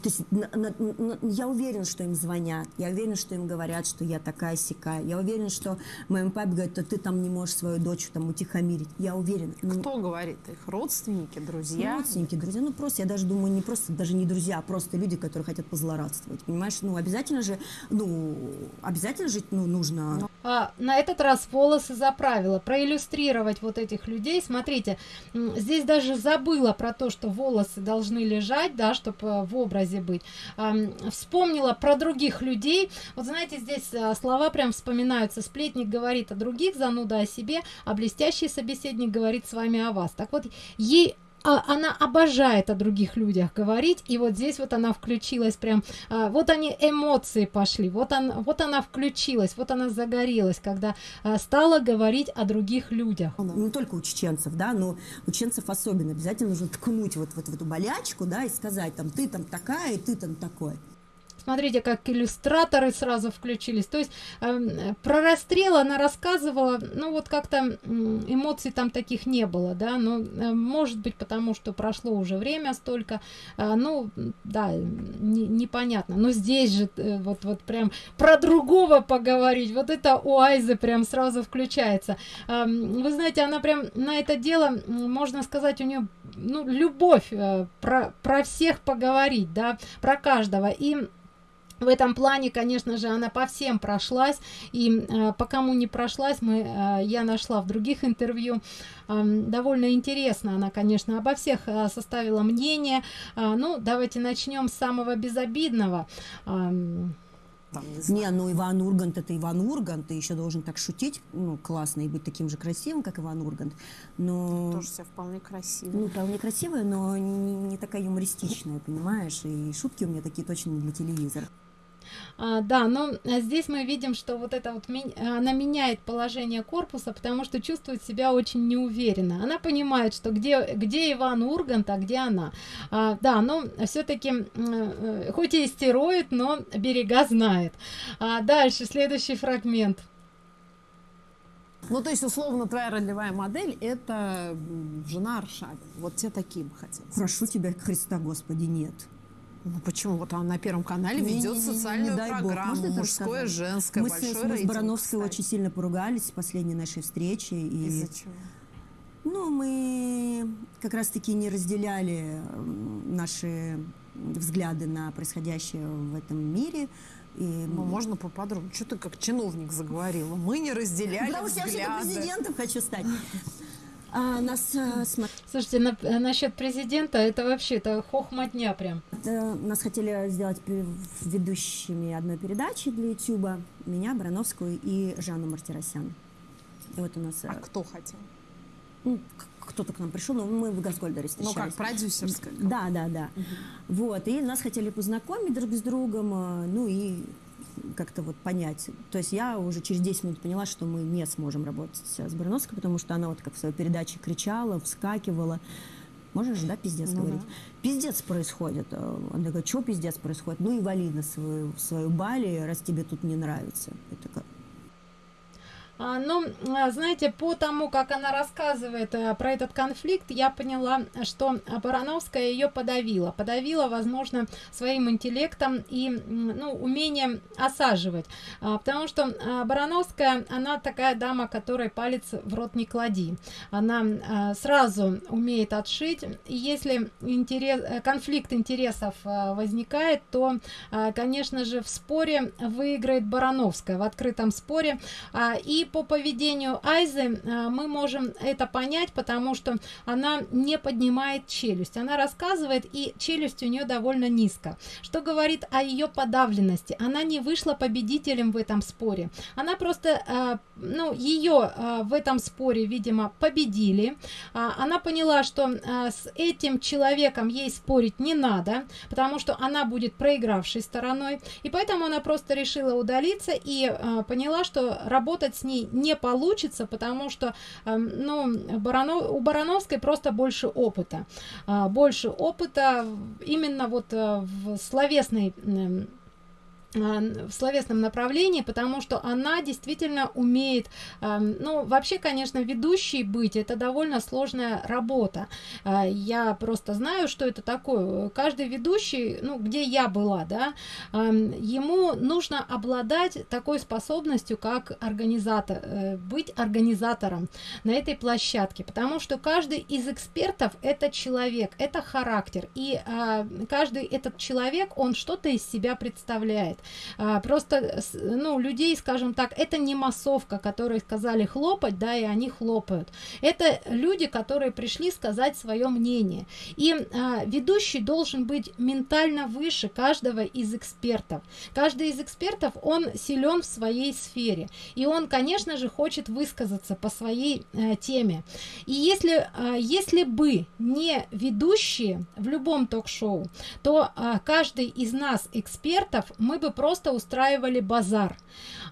То есть на, на, на, я уверена, что им звонят, я уверена, что им говорят, что я такая сякая, я уверена, что моему папе говорят, что ты там не можешь свою дочь там утихомирить, я уверена.
Ну, Кто говорит? Их родственники, друзья?
Родственники, друзья, ну просто, я даже думаю, не просто, даже не друзья, а просто люди, которые хотят позлорадствовать, понимаешь? Ну обязательно же, ну, обязательно жить, ну, нужно...
А, на этот раз волосы заправила, проиллюстрировать вот этих людей, смотрите, здесь даже забыла про то, что волосы должны лежать, да, чтобы э, в образе связи быть. Вспомнила про других людей. Вот знаете здесь а, слова прям вспоминаются. Сплетник говорит о других зануда о себе а блестящий собеседник говорит с вами о вас так вот ей а, она обожает о других людях говорить и вот здесь вот она включилась прям а, вот они эмоции пошли вот она вот она включилась вот она загорелась когда а, стала говорить о других людях.
Не только у чеченцев да но у чеченцев особенно обязательно нужно ткнуть вот, вот в эту болячку да и сказать там ты там такая и ты там такой
Смотрите, как иллюстраторы сразу включились. То есть э, про расстрел она рассказывала, ну вот как-то эмоций там таких не было, да, ну, э, может быть, потому что прошло уже время столько, э, ну, да, не, непонятно. Но здесь же э, вот, вот прям про другого поговорить, вот это у Айзы прям сразу включается. Э, вы знаете, она прям на это дело, можно сказать, у нее, ну, любовь э, про, про всех поговорить, да, про каждого. И в этом плане конечно же она по всем прошлась и э, по кому не прошлась мы э, я нашла в других интервью э, довольно интересно она конечно обо всех э, составила мнение э, ну давайте начнем с самого безобидного э,
там, не, не, ну Иван Ургант это Иван Ургант, ты еще должен так шутить, ну, классно, и быть таким же красивым, как Иван Ургант. Но...
Тоже себя вполне красивая.
Ну, вполне красивая, но не, не такая юмористичная, понимаешь, и шутки у меня такие точно не для телевизора.
А, да, но а, здесь мы видим, что вот это вот она меняет положение корпуса, потому что чувствует себя очень неуверенно. Она понимает, что где, где Иван Ургант, а где она. А, да, но все-таки, э, хоть и истероид, но берега знает. А, дальше, следующий фрагмент.
Ну, то есть, условно, твоя ролевая модель – это жена Аршавин. Вот тебе такие бы хотелось.
Прошу тебя, Христа Господи, нет.
Ну почему? Вот он на Первом канале не, ведет не, не, социальную не, не программу «Мужское, женское»,
Мы с, мы с Барановской кстати. очень сильно поругались в последней нашей встрече. И...
Из-за чего?
Ну, мы как раз-таки не разделяли наши взгляды на происходящее в этом мире.
И... Ну, можно поподробнее. Что ты как чиновник заговорила? Мы не разделяли
Потому
взгляды.
что я президентом хочу стать. А, нас, а,
Слушайте, на, э, насчет президента, это вообще это хохматня прям.
Это, нас хотели сделать ведущими одной передачи для Ютуба. Меня, Барановскую и Жанну Мартиросян.
И вот у нас... А кто хотел?
Ну, кто-то к нам пришел, но мы в Газгольдере встречались.
Ну как, продюсерская?
Да, да, да. Угу. Вот, и нас хотели познакомить друг с другом, ну и как-то вот понять. То есть я уже через 10 минут поняла, что мы не сможем работать с Барановской, потому что она вот как в своей передаче кричала, вскакивала. Можешь, да, пиздец ну, говорить? Да. Пиздец происходит. Она говорит, что пиздец происходит? Ну и вали на свою, свою Бали, раз тебе тут не нравится. Это как,
а, ну, а, знаете, по тому, как она рассказывает э, про этот конфликт, я поняла, что Барановская ее подавила. Подавила, возможно, своим интеллектом и ну, умением осаживать. А, потому что Барановская, она такая дама, которой палец в рот не клади. Она сразу умеет отшить. И если интерес, э, конфликт интересов э, возникает, то, конечно же, в споре выиграет Барановская, в открытом споре. И по поведению Айзы а, мы можем это понять, потому что она не поднимает челюсть. Она рассказывает, и челюсть у нее довольно низко. Что говорит о ее подавленности? Она не вышла победителем в этом споре. Она просто, а, ну, ее а, в этом споре, видимо, победили. Она поняла, что с этим человеком ей спорить не надо, потому что она будет проигравшей стороной. И поэтому она просто решила удалиться и поняла, что работать с ней ней не получится, потому что эм, ну, Баранов, у Барановской просто больше опыта. А, больше опыта именно вот э, в словесной а, в словесном направлении, потому что она действительно умеет, ну, вообще, конечно, ведущий быть, это довольно сложная работа. А, я просто знаю, что это такое. Каждый ведущий, ну, где я была, да, ему нужно обладать такой способностью, как организатор, э, быть организатором на этой площадке, потому что каждый из экспертов это человек, это характер, и а, каждый этот человек, он что-то из себя представляет. А, просто, ну, людей, скажем так, это не массовка, которые сказали хлопать, да, и они хлопают. Это люди, которые пришли сказать свое мнение. И а, ведущий должен быть ментально выше каждого из экспертов. Каждый из экспертов, он силен в своей сфере. И он, конечно же, хочет высказаться по своей а, теме. И если, а, если бы не ведущие в любом ток-шоу, то а, каждый из нас, экспертов, мы бы просто устраивали базар.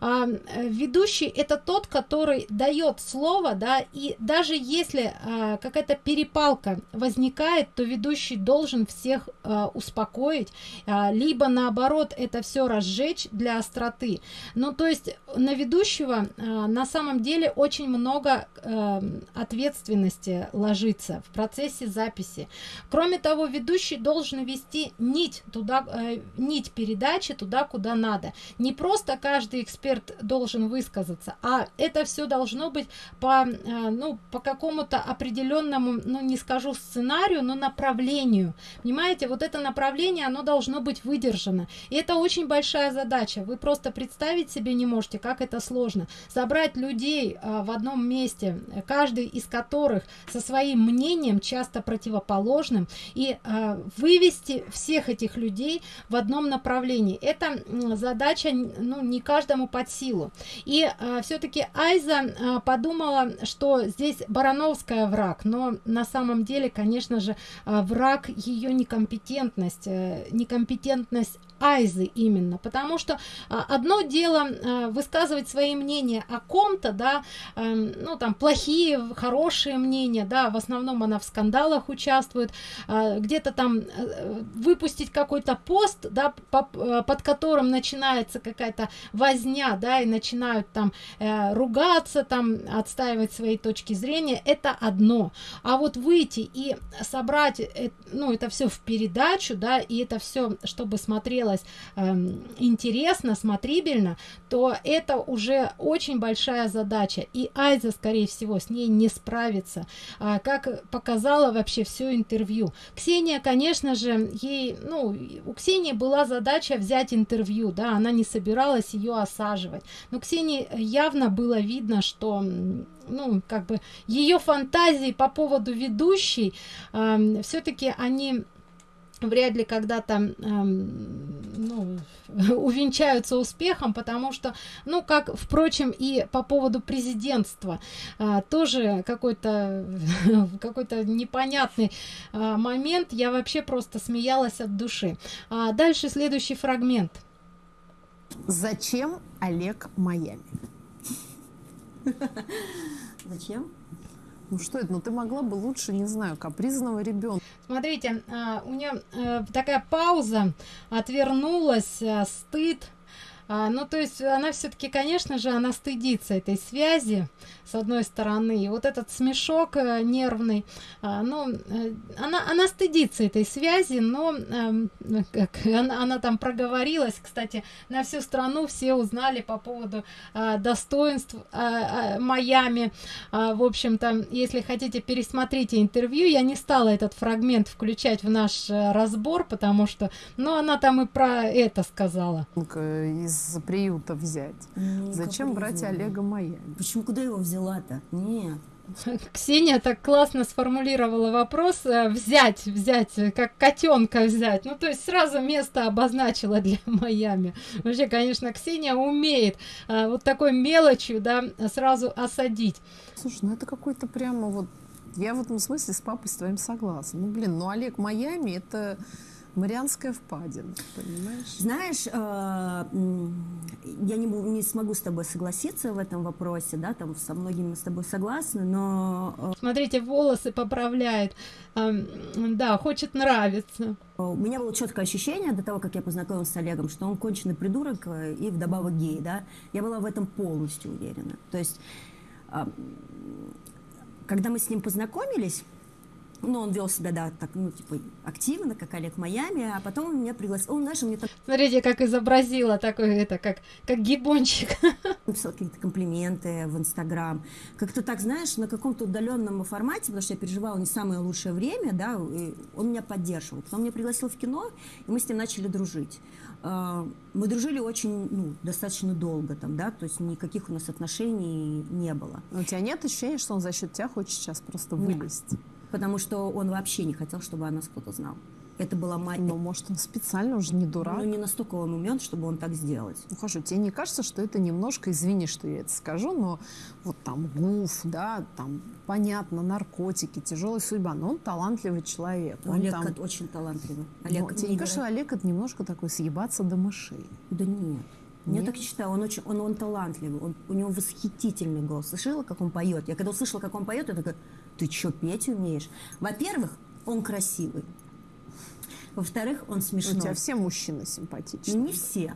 А, э, ведущий это тот, который дает слово, да, и даже если а, какая-то перепалка возникает, то ведущий должен всех а, успокоить, а, либо наоборот это все разжечь для остроты. Ну, то есть на ведущего а, на самом деле очень много а, ответственности ложится в процессе записи. Кроме того, ведущий должен вести нить туда, а, нить передачи туда, куда надо. Не просто каждый эксперт должен высказаться, а это все должно быть по, э, ну, по какому-то определенному, ну, не скажу сценарию, но направлению. Понимаете, вот это направление, оно должно быть выдержано. И это очень большая задача. Вы просто представить себе не можете, как это сложно. Собрать людей а, в одном месте, каждый из которых со своим мнением, часто противоположным, и а, вывести всех этих людей в одном направлении. Это задача ну, не каждому под силу. И а, все-таки Айза а, подумала, что здесь Барановская враг, но на самом деле, конечно же, а, враг ее некомпетентность, а, некомпетентность Айзы именно, потому что а, одно дело а, высказывать свои мнения о ком-то, да, а, ну там плохие, хорошие мнения, да, в основном она в скандалах участвует, а, где-то там а, выпустить какой-то пост, да, а, под которым начинается какая-то возня, да, и начинают там э, ругаться, там отстаивать свои точки зрения, это одно, а вот выйти и собрать, э, ну это все в передачу, да, и это все, чтобы смотрело смотрелось э, интересно, смотрибельно, то это уже очень большая задача. И Айза, скорее всего, с ней не справится. А, как показала вообще все интервью. Ксения, конечно же, ей, ну, у Ксении была задача взять интервью, да, она не собиралась ее осаживать. Но Ксении явно было видно, что ну, как бы ее фантазии по поводу ведущей э, все-таки они вряд ли когда-то эм, ну, увенчаются успехом, потому что, ну, как, впрочем, и по поводу президентства, э, тоже какой-то какой-то непонятный э, момент, я вообще просто смеялась от души. А дальше следующий фрагмент.
Зачем Олег Майами?
Зачем?
Ну что это? Ну ты могла бы лучше, не знаю, капризного ребенка.
Смотрите, а, у нее э, такая пауза, отвернулась, э, стыд. А, ну, то есть она все-таки, конечно же, она стыдится этой связи, с одной стороны. И вот этот смешок э, нервный, а, ну, э, она, она стыдится этой связи, но э, как, она, она там проговорилась, кстати, на всю страну все узнали по поводу э, достоинств э, э, Майами. Э, в общем-то, если хотите, пересмотрите интервью. Я не стала этот фрагмент включать в наш э, разбор, потому что, ну, она там и про это сказала.
Из приюта взять. Ну, Зачем брать Олега Майами?
Почему, куда его взял? взяла-то? Нет.
Ксения так классно сформулировала вопрос э, взять, взять, э, как котенка взять. Ну, то есть сразу место обозначила для Майами. Вообще, конечно, Ксения умеет а, вот такой мелочью, да, сразу осадить.
Слушай, ну это какой-то прямо вот... Я в этом смысле с папой с твоим согласна. Ну, блин, ну Олег Майами это Марианская впадина, понимаешь?
Знаешь, э, я не, не смогу с тобой согласиться в этом вопросе, да, там со многими с тобой согласна, но...
Э, Смотрите, волосы поправляет, да, хочет нравиться.
У меня было четкое ощущение до того, как я познакомилась с Олегом, что он конченый придурок э, и вдобавок гей, да. Я была в этом полностью уверена. То есть, когда мы с ним познакомились, ну, он вел себя, да, так, ну, типа, активно, как Олег Майами, а потом он меня пригласил, он, знаешь, мне там...
Смотрите, как изобразила такой, это, как, как гибончик.
Написал какие-то комплименты в Инстаграм. Как-то так, знаешь, на каком-то удаленном формате, потому что я переживала не самое лучшее время, да, и он меня поддерживал. Потом меня пригласил в кино, и мы с ним начали дружить. А, мы дружили очень, ну, достаточно долго там, да, то есть никаких у нас отношений не было.
Но у тебя нет ощущения, что он за счет тебя хочет сейчас просто вылезть?
Потому что он вообще не хотел, чтобы о нас кто-то знал. Это была мать.
Ну, может, он специально уже не дурак.
Ну, не настолько он умен, чтобы он так сделать.
Ну, хорошо, тебе не кажется, что это немножко, извини, что я это скажу, но вот там ГУФ, да, там, понятно, наркотики, тяжелая судьба, но он талантливый человек. Он
Олег
там...
очень талантливый.
Олег, ну, тебе не кажется, Олег это немножко такой съебаться до мышей?
Да нет. Нет? Я так считаю, он очень, он, он талантливый, он, у него восхитительный голос. Слышала, как он поет? Я когда услышала, как он поет, я такая, ты что, петь умеешь? Во-первых, он красивый. Во-вторых, он смешной.
У тебя все мужчины симпатичные.
Не все.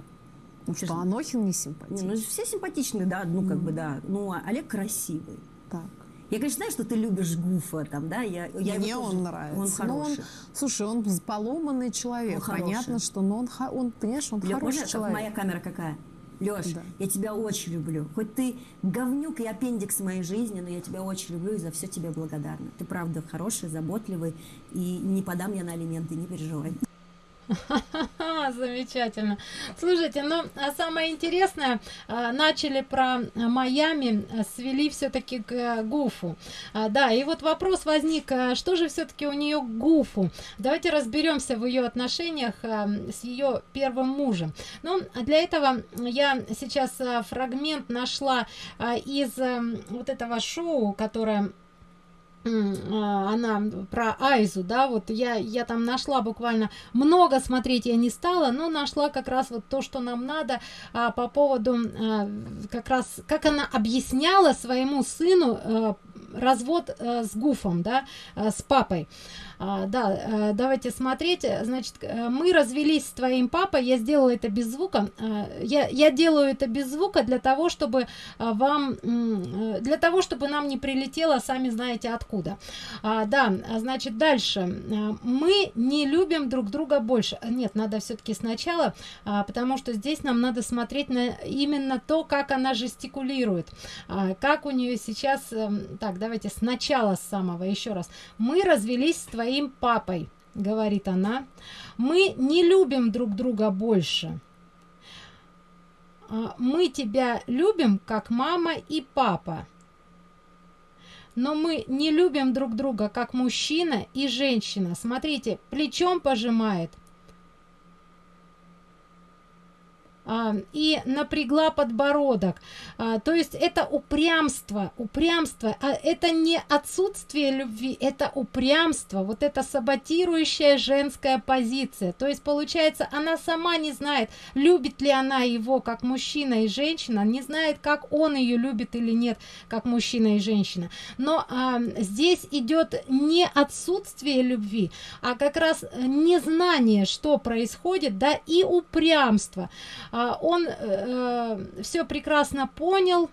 Ну что, Анохин не симпатичный?
Не, ну все симпатичные, да, ну как mm. бы да. Ну, а Олег красивый.
Так.
Я, конечно, знаю, что ты любишь Гуфа, там, да? Я, я
Мне
его
он
тоже-
нравится.
Он
Ну, он-
хороший.
слушай, он поломанный человек.
Он хороший.
Понятно, что но он, он, понимаешь, он
Лёш,
хороший
можно,
человек.
моя камера какая? Леш,
Да.
я тебя очень люблю. Хоть ты говнюк и аппендикс моей жизни, но я тебя очень люблю и за все тебе благодарна. Ты правда хороший, заботливый, и не подам я на алименты, не переживай.
Замечательно. Слушайте, ну а самое интересное, а, начали про Майами, а, свели все-таки к а, Гуфу. Да, и вот вопрос возник, что же все-таки у нее к Гуфу? Давайте разберемся в ее отношениях с ее первым мужем. Ну, для этого я сейчас фрагмент нашла из вот этого шоу, которое она про Айзу, да, вот я, я там нашла буквально много смотреть я не стала, но нашла как раз вот то, что нам надо а, по поводу а, как раз, как она объясняла своему сыну а, развод а, с Гуфом, да, а, с папой. А, да, а, давайте смотреть. Значит, э, мы развелись с твоим папой, я сделала это без звука. А, Я, я делаю это без звука для того, чтобы а, вам, э, для того, чтобы нам не прилетело, сами знаете откуда. А, да, а, значит, дальше. А, Мы не любим друг друга больше. А, Нет, надо все-таки сначала, а, потому что здесь нам надо смотреть на именно то, как она жестикулирует. А, Как у нее сейчас... эм, Так, давайте сначала с самого еще раз. Мы развелись с твоим папой, говорит она. Мы не любим друг друга больше. А, Мы тебя любим, как мама и папа. Но мы не любим друг друга, как мужчина и женщина. Смотрите, плечом пожимает. А, и напрягла подбородок. А, то есть это упрямство, упрямство, а это не отсутствие любви, это упрямство, вот это саботирующая женская позиция. То есть получается, она сама не знает, любит ли она его как мужчина и женщина, не знает, как он ее любит или нет, как мужчина и женщина. Но а, здесь идет не отсутствие любви, а как раз незнание, что происходит, да, и упрямство. А, он все прекрасно понял,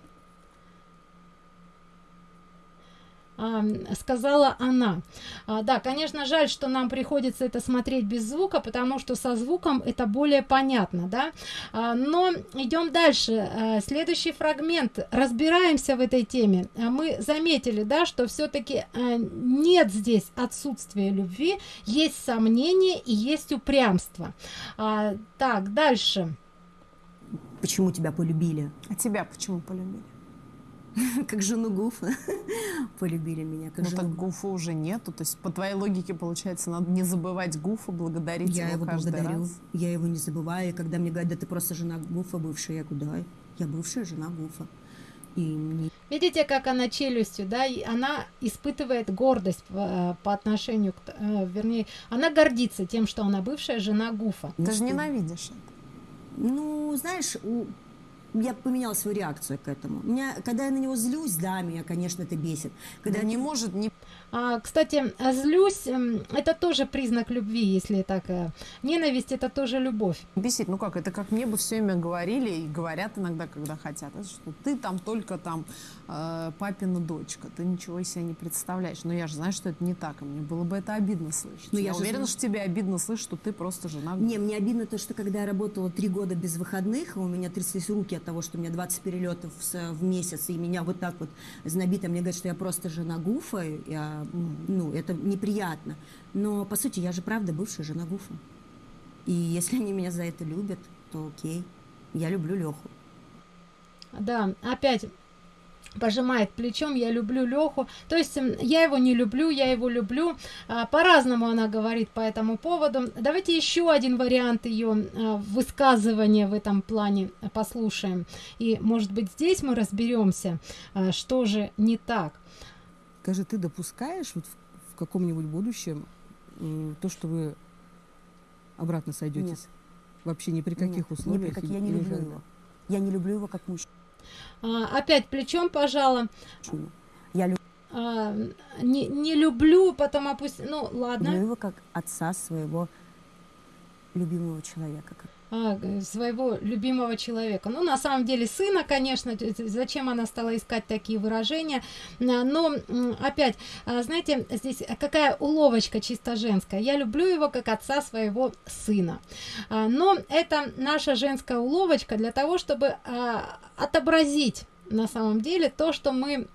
а, сказала она. А, да, конечно, жаль, что нам приходится это смотреть без звука, потому что со звуком это более понятно, да. А, но идем дальше. А, следующий фрагмент. Разбираемся в этой теме. А, мы заметили, да, что все-таки нет здесь отсутствия любви, есть сомнение и есть упрямство. Так, дальше.
Почему тебя полюбили?
А тебя почему полюбили?
Как жену Гуфа полюбили меня. Как
Ну
жену
так Гуфа уже нету. То есть по твоей логике получается, надо не забывать Гуфа, благодарить
Я
его
его
каждый
благодарю,
раз.
я его не забываю. И когда мне говорят, да ты просто жена Гуфа бывшая, я говорю, да, я бывшая жена Гуфа. И мне
Видите, как она челюстью, да, и она испытывает гордость по, по отношению к, э, вернее, она гордится тем, что она бывшая жена Гуфа.
Ты же ненавидишь это.
Ну, знаешь, у- я поменяла свою реакцию к этому. Меня, когда я на него злюсь, да, меня, конечно, это бесит. Когда
Да не может не
А, кстати, а злюсь, м, это тоже признак любви, если так. э, Ненависть это тоже любовь.
бесить. Ну как, это как мне бы все время говорили и говорят иногда, когда хотят, что ты там только там э, папина дочка, ты ничего из себя не представляешь. Но я же знаю, что это не так, и мне было бы это обидно слышать.
Ну,
я
я
уверена,
знаю.
что тебе обидно слышать, что ты просто жена.
Не, мне обидно то, что когда я работала три года без выходных, у меня тряслись руки от того, что у меня 20 перелетов в месяц, и меня вот так вот знобито, мне говорят, что я просто жена Гуфа, я, ну, это неприятно. Но, по сути, я же правда бывшая жена Гуфа. И если они меня за это любят, то окей. Я люблю Леху.
Да, опять пожимает плечом, я люблю Леху. То есть м, я его не люблю, я его люблю. А, По-разному она говорит по этому поводу. Давайте еще один вариант ее а, высказывания в этом плане послушаем. И, может быть, здесь мы разберемся, а, что же не так.
Скажи, ты допускаешь вот в, каком-нибудь будущем то, что вы обратно сойдетесь? Вообще ни при каких
Нет, ни при
условиях?
каких-
и-
я не люблю его. Я не люблю его как мужчину.
А, Опять плечом пожала.
Я люблю
А, Не, не люблю, потом опусти... Ну, ладно.
его как отца своего любимого человека. как-
своего любимого человека. Ну, на самом деле, сына, конечно, зачем она стала искать такие выражения, но опять, а, знаете, здесь какая уловочка чисто женская. Я люблю его как отца своего сына. А, но это наша женская уловочка для того, чтобы отобразить на самом деле то, что мы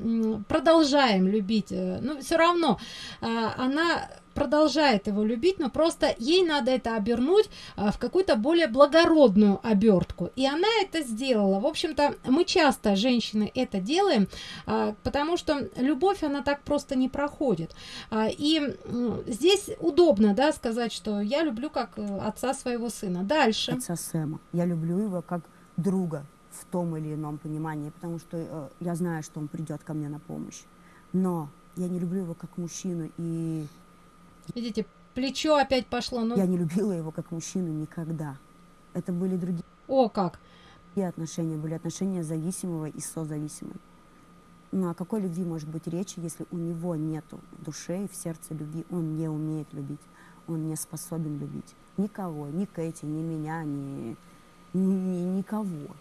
продолжаем любить. Э, ну, все равно она продолжает его любить, но просто ей надо это обернуть а, в какую-то более благородную обертку. И она это сделала. В общем-то, мы часто, женщины, это делаем, а, потому что любовь, она так просто не проходит. А, и здесь удобно, да, сказать, что я люблю как э, отца своего сына. Дальше.
Отца Сэма. Я люблю его как друга в том или ином понимании, потому что э, я знаю, что он придет ко мне на помощь. Но я не люблю его как мужчину, и
Видите, плечо опять пошло. Ну...
Я не любила его как мужчину никогда. Это были другие
О, как!
И отношения были отношения зависимого и созависимого. Ну о какой любви может быть речь, если у него нету души в сердце любви, он не умеет любить, он не способен любить никого, ни Кэти, ни меня, ни, ни никого.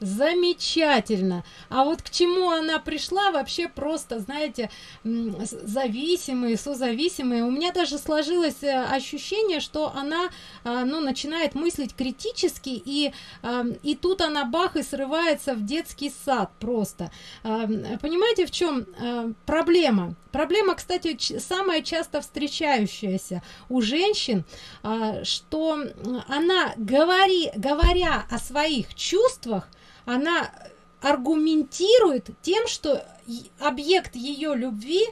Замечательно. А вот к чему она пришла, вообще просто, знаете, зависимые, созависимые. У меня даже сложилось э, ощущение, что она, а, ну, начинает мыслить критически, и, а, и тут она бах и срывается в детский сад просто. А, понимаете, в чем проблема? Проблема, кстати, самая часто встречающаяся у женщин, что она, говори, говоря о своих чувствах, она аргументирует тем, что объект ее любви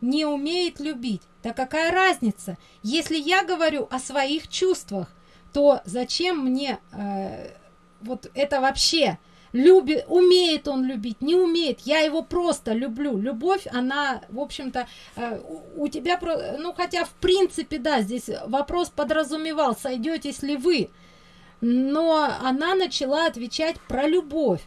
не умеет любить. Да какая разница? Если я говорю о своих чувствах, то зачем мне э, вот это вообще? Любит, умеет он любить, не умеет. Я его просто люблю. Любовь, она, в общем-то, э, у, у тебя, ну хотя в принципе, да, здесь вопрос подразумевал, сойдетесь ли вы но она начала отвечать про любовь.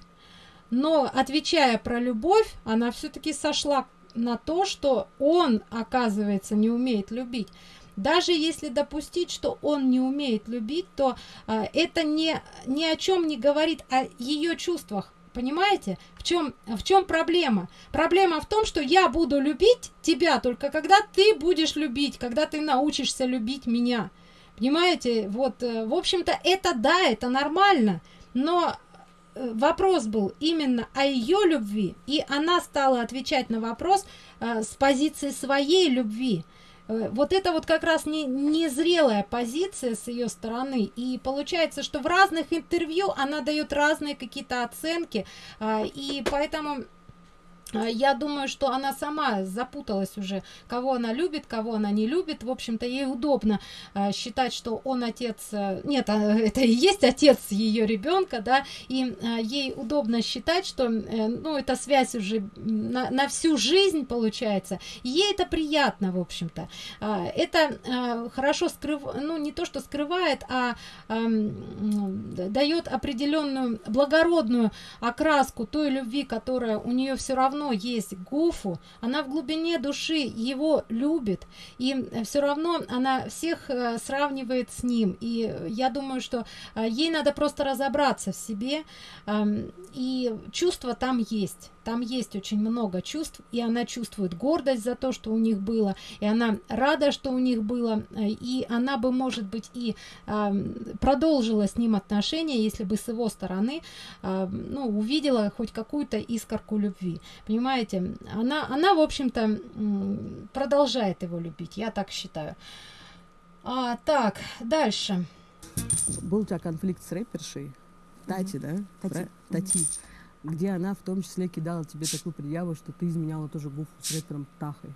Но отвечая про любовь, она все-таки сошла на то, что он, оказывается, не умеет любить. Даже если допустить, что он не умеет любить, то а, это не, ни о чем не говорит о ее чувствах. Понимаете, в чем, в чем проблема? Проблема в том, что я буду любить тебя только когда ты будешь любить, когда ты научишься любить меня. Понимаете, вот, э, в общем-то, это да, это нормально, но э, вопрос был именно о ее любви, и она стала отвечать на вопрос э, с позиции своей любви. Э, вот это вот как раз не незрелая позиция с ее стороны, и получается, что в разных интервью она дает разные какие-то оценки, э, и поэтому а, я думаю, что она сама запуталась уже, кого она любит, кого она не любит. В общем-то, ей удобно э, считать, что он отец... Э, нет, а, это и есть отец ее ребенка, да, и э, ей удобно считать, что, э, ну, эта связь уже на, на всю жизнь получается. ей это приятно, в общем-то. Э, это э, хорошо скрыв... ну, не то, что скрывает, а э, дает определенную благородную окраску той любви, которая у нее все равно равно есть Гуфу, она в глубине души его любит, и все равно она всех э, сравнивает с ним. И я думаю, что э, ей надо просто разобраться в себе, и чувства там есть там есть очень много чувств, и она чувствует гордость за то, что у них было, и она рада, что у них было, э, и она бы, может быть, и э, продолжила с ним отношения, если бы с его стороны, э, ну, увидела хоть какую-то искорку любви. Понимаете, она, она в общем-то, продолжает его любить, я так считаю. А, так, дальше.
Был у тебя конфликт с рэпершей? Тати, да?
Тати.
Тати где она в том числе кидала тебе такую предъяву, что ты изменяла тоже гуфу с рэпером Тахой.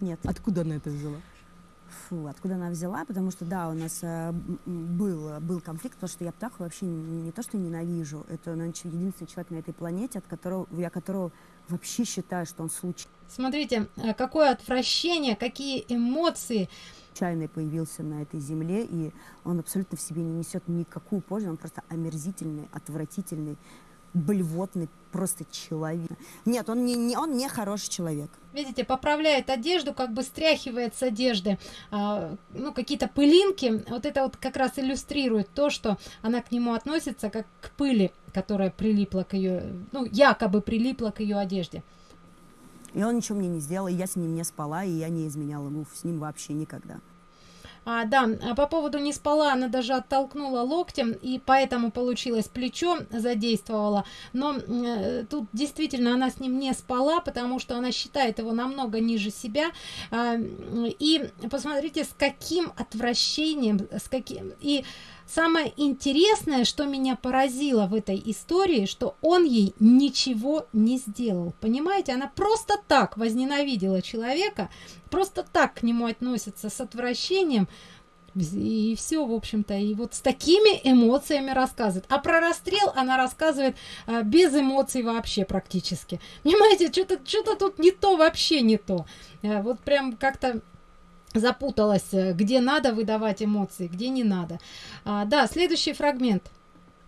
Нет.
Откуда она это взяла?
Фу, откуда она взяла? Потому что, да, у нас э, был, был конфликт, потому что я Птаху вообще не, не то, что ненавижу, это, наверное, единственный человек на этой планете, от которого, я которого вообще считаю, что он случай.
Смотрите, э, какое отвращение, какие эмоции
случайно появился на этой земле, и он абсолютно в себе не несет никакую пользу, он просто омерзительный, отвратительный, блевотный просто человек. Нет, он не, не, он не хороший человек.
Видите, поправляет одежду, как бы стряхивает с одежды а, ну, какие-то пылинки. Вот это вот как раз иллюстрирует то, что она к нему относится как к пыли, которая прилипла к ее, ну, якобы прилипла к ее одежде.
И он ничего мне не сделал, и я с ним не спала, и я не изменяла ему с ним вообще никогда.
А, да, а по поводу не спала, она даже оттолкнула локтем, и поэтому получилось плечо задействовала. Но э, тут действительно она с ним не спала, потому что она считает его намного ниже себя. А, и посмотрите, с каким отвращением, с каким... И Самое интересное, что меня поразило в этой истории, что он ей ничего не сделал. Понимаете, она просто так возненавидела человека, просто так к нему относится с отвращением, и все, в общем-то, и вот с такими эмоциями рассказывает. А про расстрел она рассказывает а, без эмоций вообще практически. Понимаете, что-то что тут не то, вообще не то. А, вот прям как-то запуталась, э, где надо выдавать эмоции, где не надо. А, да, следующий фрагмент.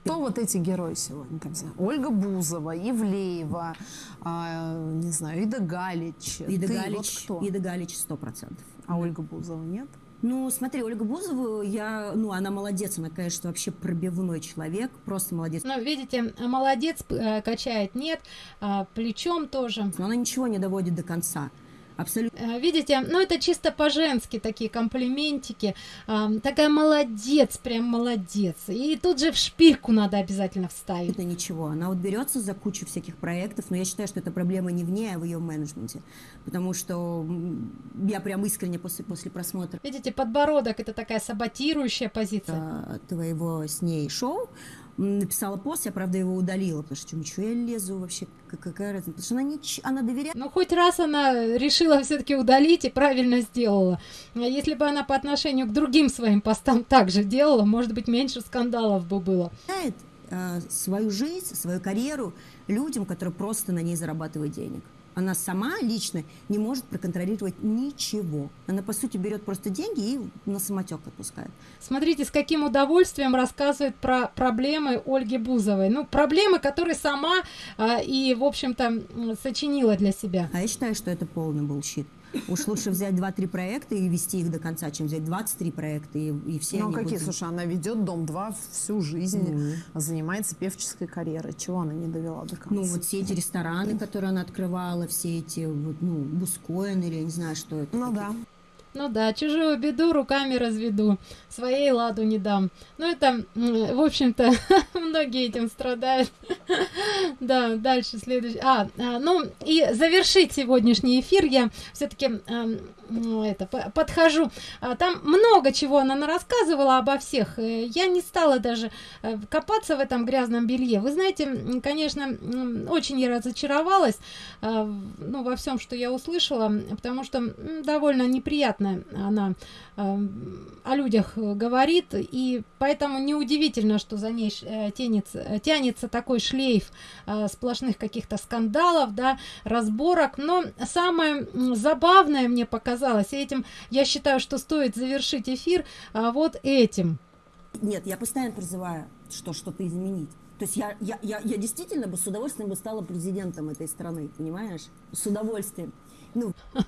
Кто вот эти герои сегодня? Там, знаю, Ольга Бузова, Ивлеева, а, не знаю, Ида Галич.
Ида Ты Галич, вот кто? Ида Галич сто процентов.
А Ольга Бузова нет?
Ну, смотри, Ольга Бузова, я, ну, она молодец, она, конечно, вообще пробивной человек, просто молодец.
Ну, видите, молодец, э, качает нет, а, плечом тоже.
Но она ничего не доводит до конца. Абсолютно.
Э, видите, ну это чисто по-женски такие комплиментики. Такая молодец, прям молодец. И тут же в шпильку надо обязательно вставить.
Это ничего. Она вот берется за кучу всяких проектов, но я считаю, что это проблема не в ней, а в ее менеджменте. Потому что я прям искренне после, после просмотра...
Видите, подбородок это такая саботирующая позиция.
Твоего с ней шоу написала пост, я, правда, его удалила, потому что что я лезу вообще, какая разница, потому что она, не, она доверяет.
Ну, хоть раз она решила все-таки удалить и правильно сделала. А если бы она по отношению к другим своим постам также делала, может быть, меньше скандалов бы было.
Э, свою жизнь, свою карьеру людям, которые просто на ней зарабатывают денег она сама лично не может проконтролировать ничего. Она, по сути, берет просто деньги и на самотек отпускает.
Смотрите, с каким удовольствием рассказывает про проблемы Ольги Бузовой. Ну, проблемы, которые сама а, и, в общем-то, сочинила для себя.
А я считаю, что это полный bullshit. Уж лучше взять 2-3 проекта и вести их до конца, чем взять 23 проекта и, и все
Ну, какие? Будут... Слушай, она ведет Дом-2 всю жизнь, мм. занимается певческой карьерой. Чего она не довела до конца?
Ну, вот все эти рестораны, которые она открывала, все эти, вот, ну, Бускоин или я не знаю, что это.
Ну, да.
Ну да, чужую беду руками разведу, своей ладу не дам. Ну это, в общем-то, многие этим страдают. да, дальше следующий. А, а, ну и завершить сегодняшний эфир я все-таки это, подхожу. А, там много чего она рассказывала обо всех. Э, я не стала даже э, копаться в этом грязном белье. Вы знаете, конечно, очень я разочаровалась а, ну, во всем, что я услышала, потому что довольно неприятно она о людях говорит, и поэтому неудивительно, что за ней э, тянется, тянется такой шлейф сплошных каких-то скандалов, да, разборок. Но самое забавное мне показалось, оказалось. И этим я считаю, что стоит завершить эфир а, вот этим.
Нет, я постоянно призываю, что что-то изменить. То есть я, я, я, я действительно бы с удовольствием бы стала президентом этой страны, понимаешь? С удовольствием. Ну.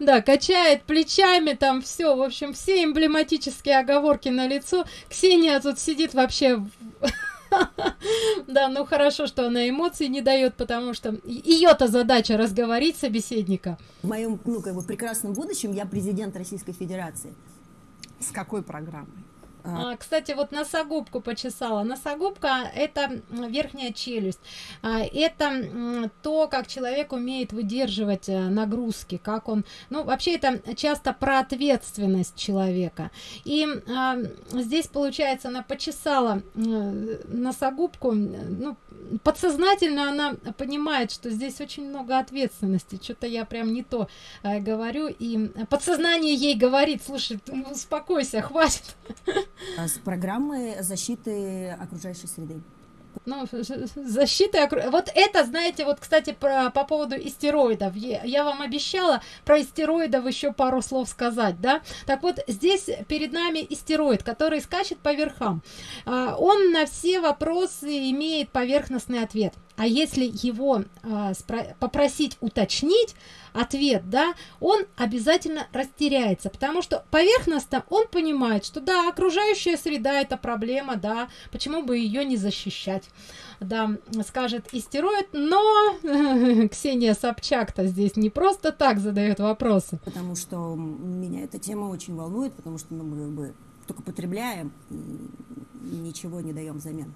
Да, качает плечами, там все, в общем, все эмблематические оговорки на лицо. Ксения тут сидит вообще Да, ну хорошо, что она эмоций не дает, потому что ее-то задача разговорить собеседника.
В моем, ну, как бы прекрасном будущем я президент Российской Федерации.
С какой программой?
А, кстати, вот носогубку почесала. Носогубка – это верхняя челюсть. А, это то, как человек умеет выдерживать э, нагрузки, как он… Ну, вообще, это часто про ответственность человека. И а, здесь, получается, она почесала носогубку, ну, подсознательно она понимает, что здесь очень много ответственности. Что-то я прям не то э, говорю. И подсознание ей говорит, слушай, успокойся, хватит.
С программы защиты окружающей среды.
Ну, защита, вот это, знаете, вот, кстати, про, по поводу истероидов. Я, я вам обещала про истероидов еще пару слов сказать, да? Так вот, здесь перед нами истероид, который скачет по верхам. А, он на все вопросы имеет поверхностный ответ. А если его а, попросить уточнить ответ, да, он обязательно растеряется, потому что поверхностно он понимает, что да, окружающая среда это проблема, да, почему бы ее не защищать, да, скажет истероид, но Ксения Собчак-то здесь не просто так задает вопросы.
Потому что меня эта тема очень волнует, потому что ну, мы как бы только потребляем, ничего не даем взамен.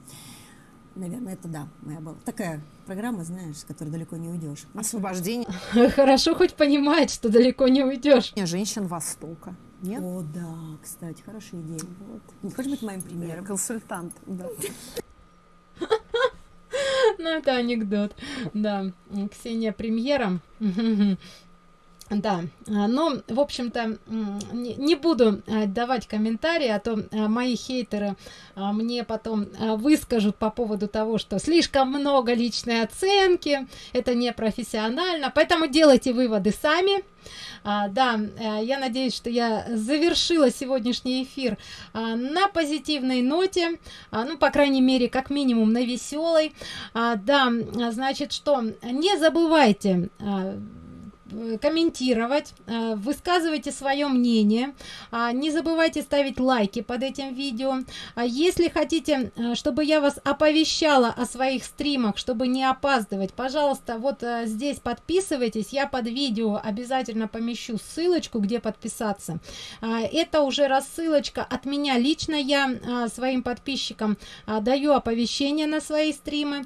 Наверное, это да, моя была. Такая программа, знаешь, с которой далеко не уйдешь.
Освобождение.
Хорошо хоть понимает, что далеко не уйдешь.
Женщин Востока.
Нет? О, да, кстати, хорошая идея. Вот. Не хочешь быть моим примером?
Консультант, да.
Ну, это анекдот. Да, Ксения премьером. Да, а, но, в общем-то, не буду а, давать комментарии, а то а, мои хейтеры мне потом выскажут по поводу того, что слишком много личной оценки, это не профессионально, поэтому делайте выводы сами. Да, э, я надеюсь, что я завершила сегодняшний эфир на позитивной ноте, ну, по крайней мере, как минимум на веселой. Да, значит, что не забывайте комментировать, э, высказывайте свое мнение, а, не забывайте ставить лайки под этим видео. А если хотите, э, чтобы я вас оповещала о своих стримах, чтобы не опаздывать, пожалуйста, вот здесь подписывайтесь, я под видео обязательно помещу ссылочку, где подписаться. А, это уже рассылочка от меня лично, я своим подписчикам даю оповещение на свои стримы.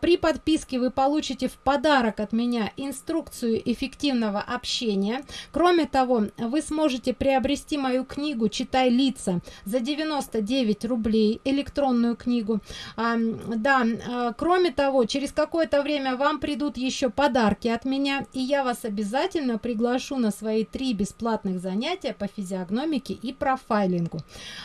При подписке вы получите в подарок от меня инструкцию эффективного эффективного общения. Кроме того, вы сможете приобрести мою книгу «Читай лица» за 99 рублей, электронную книгу. А, да, а, кроме того, через какое-то время вам придут еще подарки от меня, и я вас обязательно приглашу на свои три бесплатных занятия по физиогномике и профайлингу.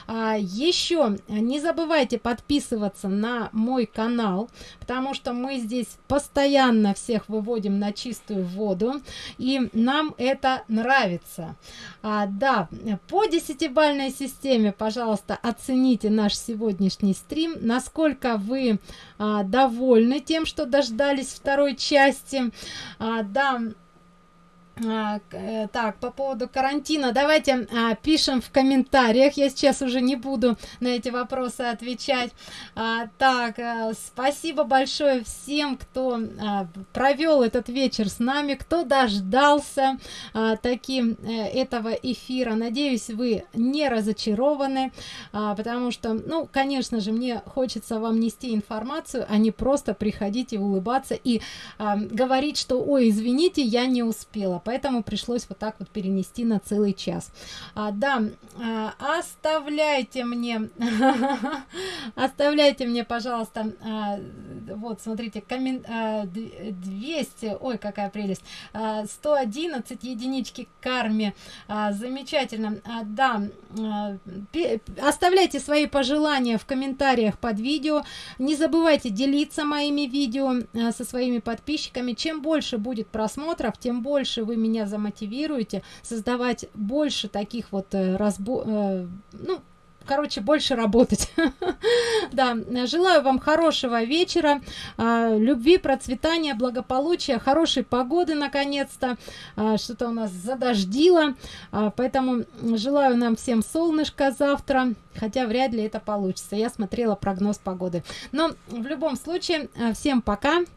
А, еще не забывайте подписываться на мой канал, потому что мы здесь постоянно всех выводим на чистую воду и нам это нравится. А, да, по десятибальной системе, пожалуйста, оцените наш сегодняшний стрим, насколько вы а, довольны тем, что дождались второй части. А, да, так, по поводу карантина, давайте а, пишем в комментариях, я сейчас уже не буду на эти вопросы отвечать. А, так, а, спасибо большое всем, кто а, провел этот вечер с нами, кто дождался а, таким а, этого эфира. Надеюсь, вы не разочарованы, а, потому что, ну, конечно же, мне хочется вам нести информацию, а не просто приходить и улыбаться и а, говорить, что, ой, извините, я не успела поэтому пришлось вот так вот перенести на целый час. А, да, а, оставляйте мне, оставляйте мне, пожалуйста, а, вот, смотрите, коммен... а, 200, ой, какая прелесть, а, 111 единички карме, а, замечательно, да, оставляйте свои пожелания в комментариях под видео, не забывайте делиться моими видео со своими подписчиками, чем больше будет просмотров, тем больше вы меня замотивируете создавать больше таких вот э, разбо э, ну короче больше работать. Да желаю вам хорошего вечера а, любви процветания благополучия хорошей погоды наконец-то а, что-то у нас задождило. А, поэтому желаю нам всем солнышко завтра хотя вряд ли это получится. Я смотрела прогноз погоды. Но в любом случае всем пока